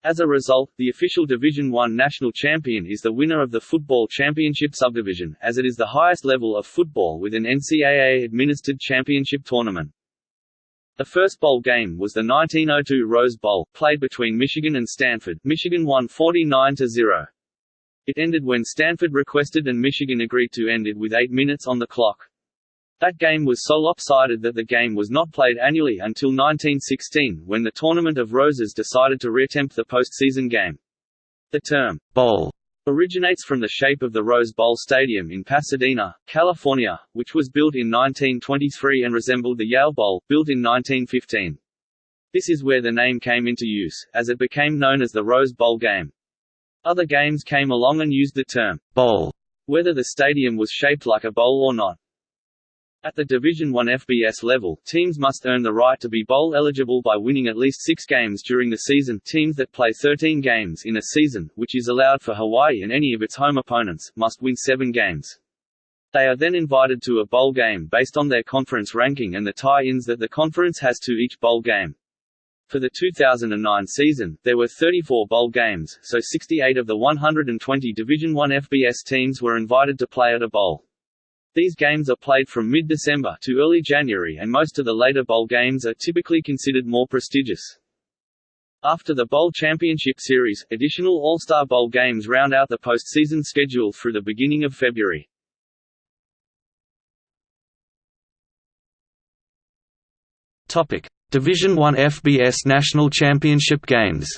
As a result, the official Division I national champion is the winner of the Football Championship subdivision, as it is the highest level of football with an NCAA-administered championship tournament. The first bowl game was the 1902 Rose Bowl, played between Michigan and Stanford. Michigan won 49–0. It ended when Stanford requested and Michigan agreed to end it with eight minutes on the clock. That game was so lopsided that the game was not played annually until 1916, when the Tournament of Roses decided to reattempt the postseason game. The term, bowl, originates from the shape of the Rose Bowl Stadium in Pasadena, California, which was built in 1923 and resembled the Yale Bowl, built in 1915. This is where the name came into use, as it became known as the Rose Bowl game. Other games came along and used the term bowl, whether the stadium was shaped like a bowl or not. At the Division I FBS level, teams must earn the right to be bowl eligible by winning at least six games during the season. Teams that play 13 games in a season, which is allowed for Hawaii and any of its home opponents, must win seven games. They are then invited to a bowl game based on their conference ranking and the tie-ins that the conference has to each bowl game. For the 2009 season, there were 34 bowl games, so 68 of the 120 Division I FBS teams were invited to play at a bowl. These games are played from mid-December to early January and most of the later bowl games are typically considered more prestigious. After the Bowl Championship Series, additional All-Star Bowl games round out the postseason schedule through the beginning of February. Division I FBS National Championship Games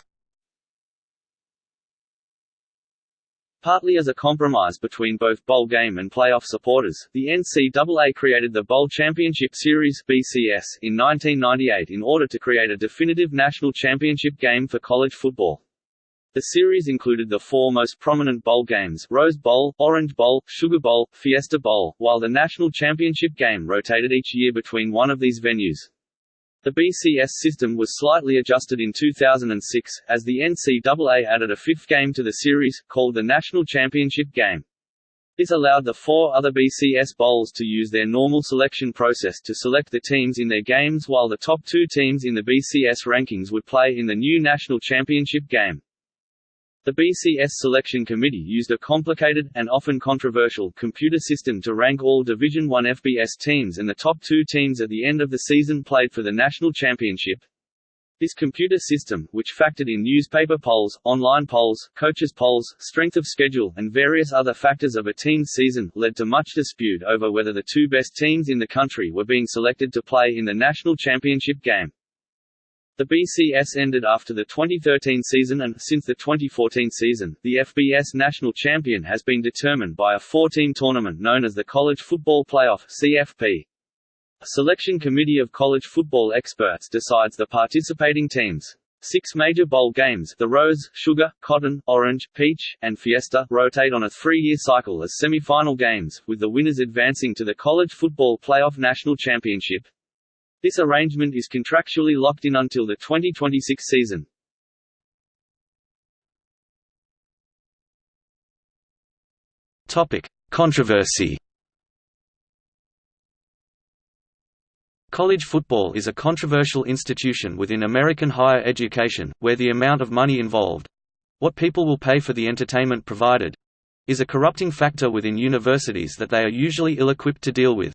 Partly as a compromise between both bowl game and playoff supporters, the NCAA created the Bowl Championship Series (BCS) in 1998 in order to create a definitive national championship game for college football. The series included the four most prominent bowl games Rose Bowl, Orange Bowl, Sugar Bowl, Fiesta Bowl, while the national championship game rotated each year between one of these venues. The BCS system was slightly adjusted in 2006, as the NCAA added a fifth game to the series, called the National Championship Game. This allowed the four other BCS bowls to use their normal selection process to select the teams in their games while the top two teams in the BCS rankings would play in the new National Championship Game. The BCS selection committee used a complicated, and often controversial, computer system to rank all Division I FBS teams and the top two teams at the end of the season played for the national championship. This computer system, which factored in newspaper polls, online polls, coaches polls, strength of schedule, and various other factors of a team's season, led to much dispute over whether the two best teams in the country were being selected to play in the national championship game. The BCS ended after the 2013 season and, since the 2014 season, the FBS national champion has been determined by a four-team tournament known as the College Football Playoff CFP. A selection committee of college football experts decides the participating teams. Six major bowl games the Rose, Sugar, Cotton, Orange, Peach, and Fiesta rotate on a three-year cycle as semi-final games, with the winners advancing to the College Football Playoff National Championship. This arrangement is contractually locked in until the 2026 season. Controversy College football is a controversial institution within American higher education, where the amount of money involved—what people will pay for the entertainment provided—is a corrupting factor within universities that they are usually ill-equipped to deal with.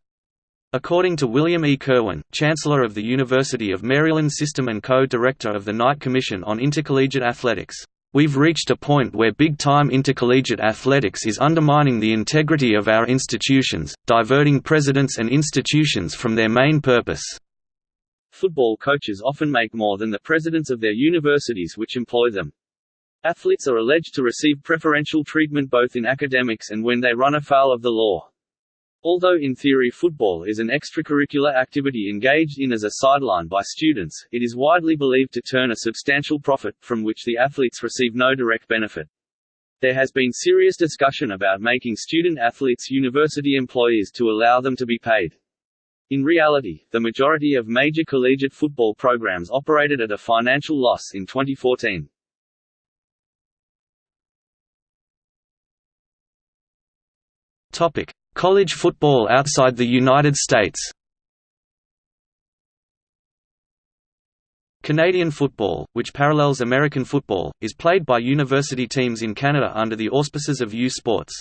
According to William E. Kirwan, Chancellor of the University of Maryland System and co-director of the Knight Commission on Intercollegiate Athletics, We've reached a point where big-time intercollegiate athletics is undermining the integrity of our institutions, diverting presidents and institutions from their main purpose. Football coaches often make more than the presidents of their universities which employ them. Athletes are alleged to receive preferential treatment both in academics and when they run afoul of the law. Although in theory football is an extracurricular activity engaged in as a sideline by students, it is widely believed to turn a substantial profit, from which the athletes receive no direct benefit. There has been serious discussion about making student athletes university employees to allow them to be paid. In reality, the majority of major collegiate football programs operated at a financial loss in 2014. Topic: College football outside the United States Canadian football, which parallels American football, is played by university teams in Canada under the auspices of U Sports.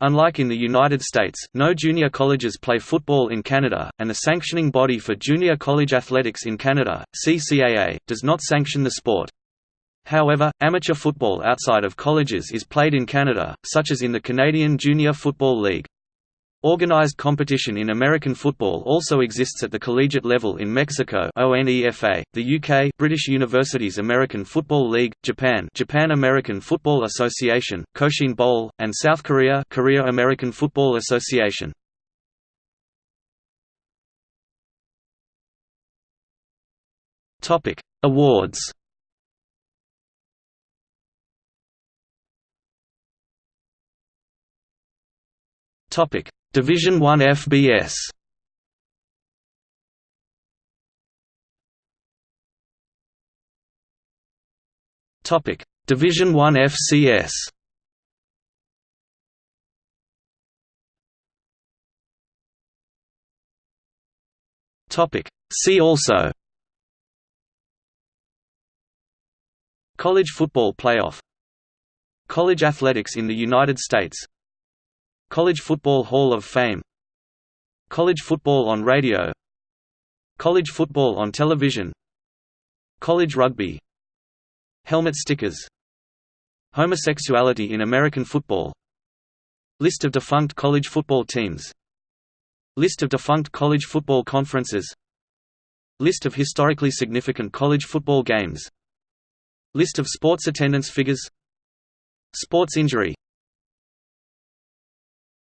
Unlike in the United States, no junior colleges play football in Canada, and the sanctioning body for junior college athletics in Canada, CCAA, does not sanction the sport. However, amateur football outside of colleges is played in Canada, such as in the Canadian Junior Football League. Organized competition in American football also exists at the collegiate level in Mexico ONEFA, the UK British Universities American Football League, Japan Japan American Football Association, Koshien Bowl, and South Korea Korea American Football Association. Awards. Topic: Division 1 FBS Topic: Division 1 FCS Topic: See also. College football playoff. College athletics in the United States College Football Hall of Fame. College football on radio. College football on television. College rugby. Helmet stickers. Homosexuality in American football. List of defunct college football teams. List of defunct college football conferences. List of historically significant college football games. List of sports attendance figures. Sports injury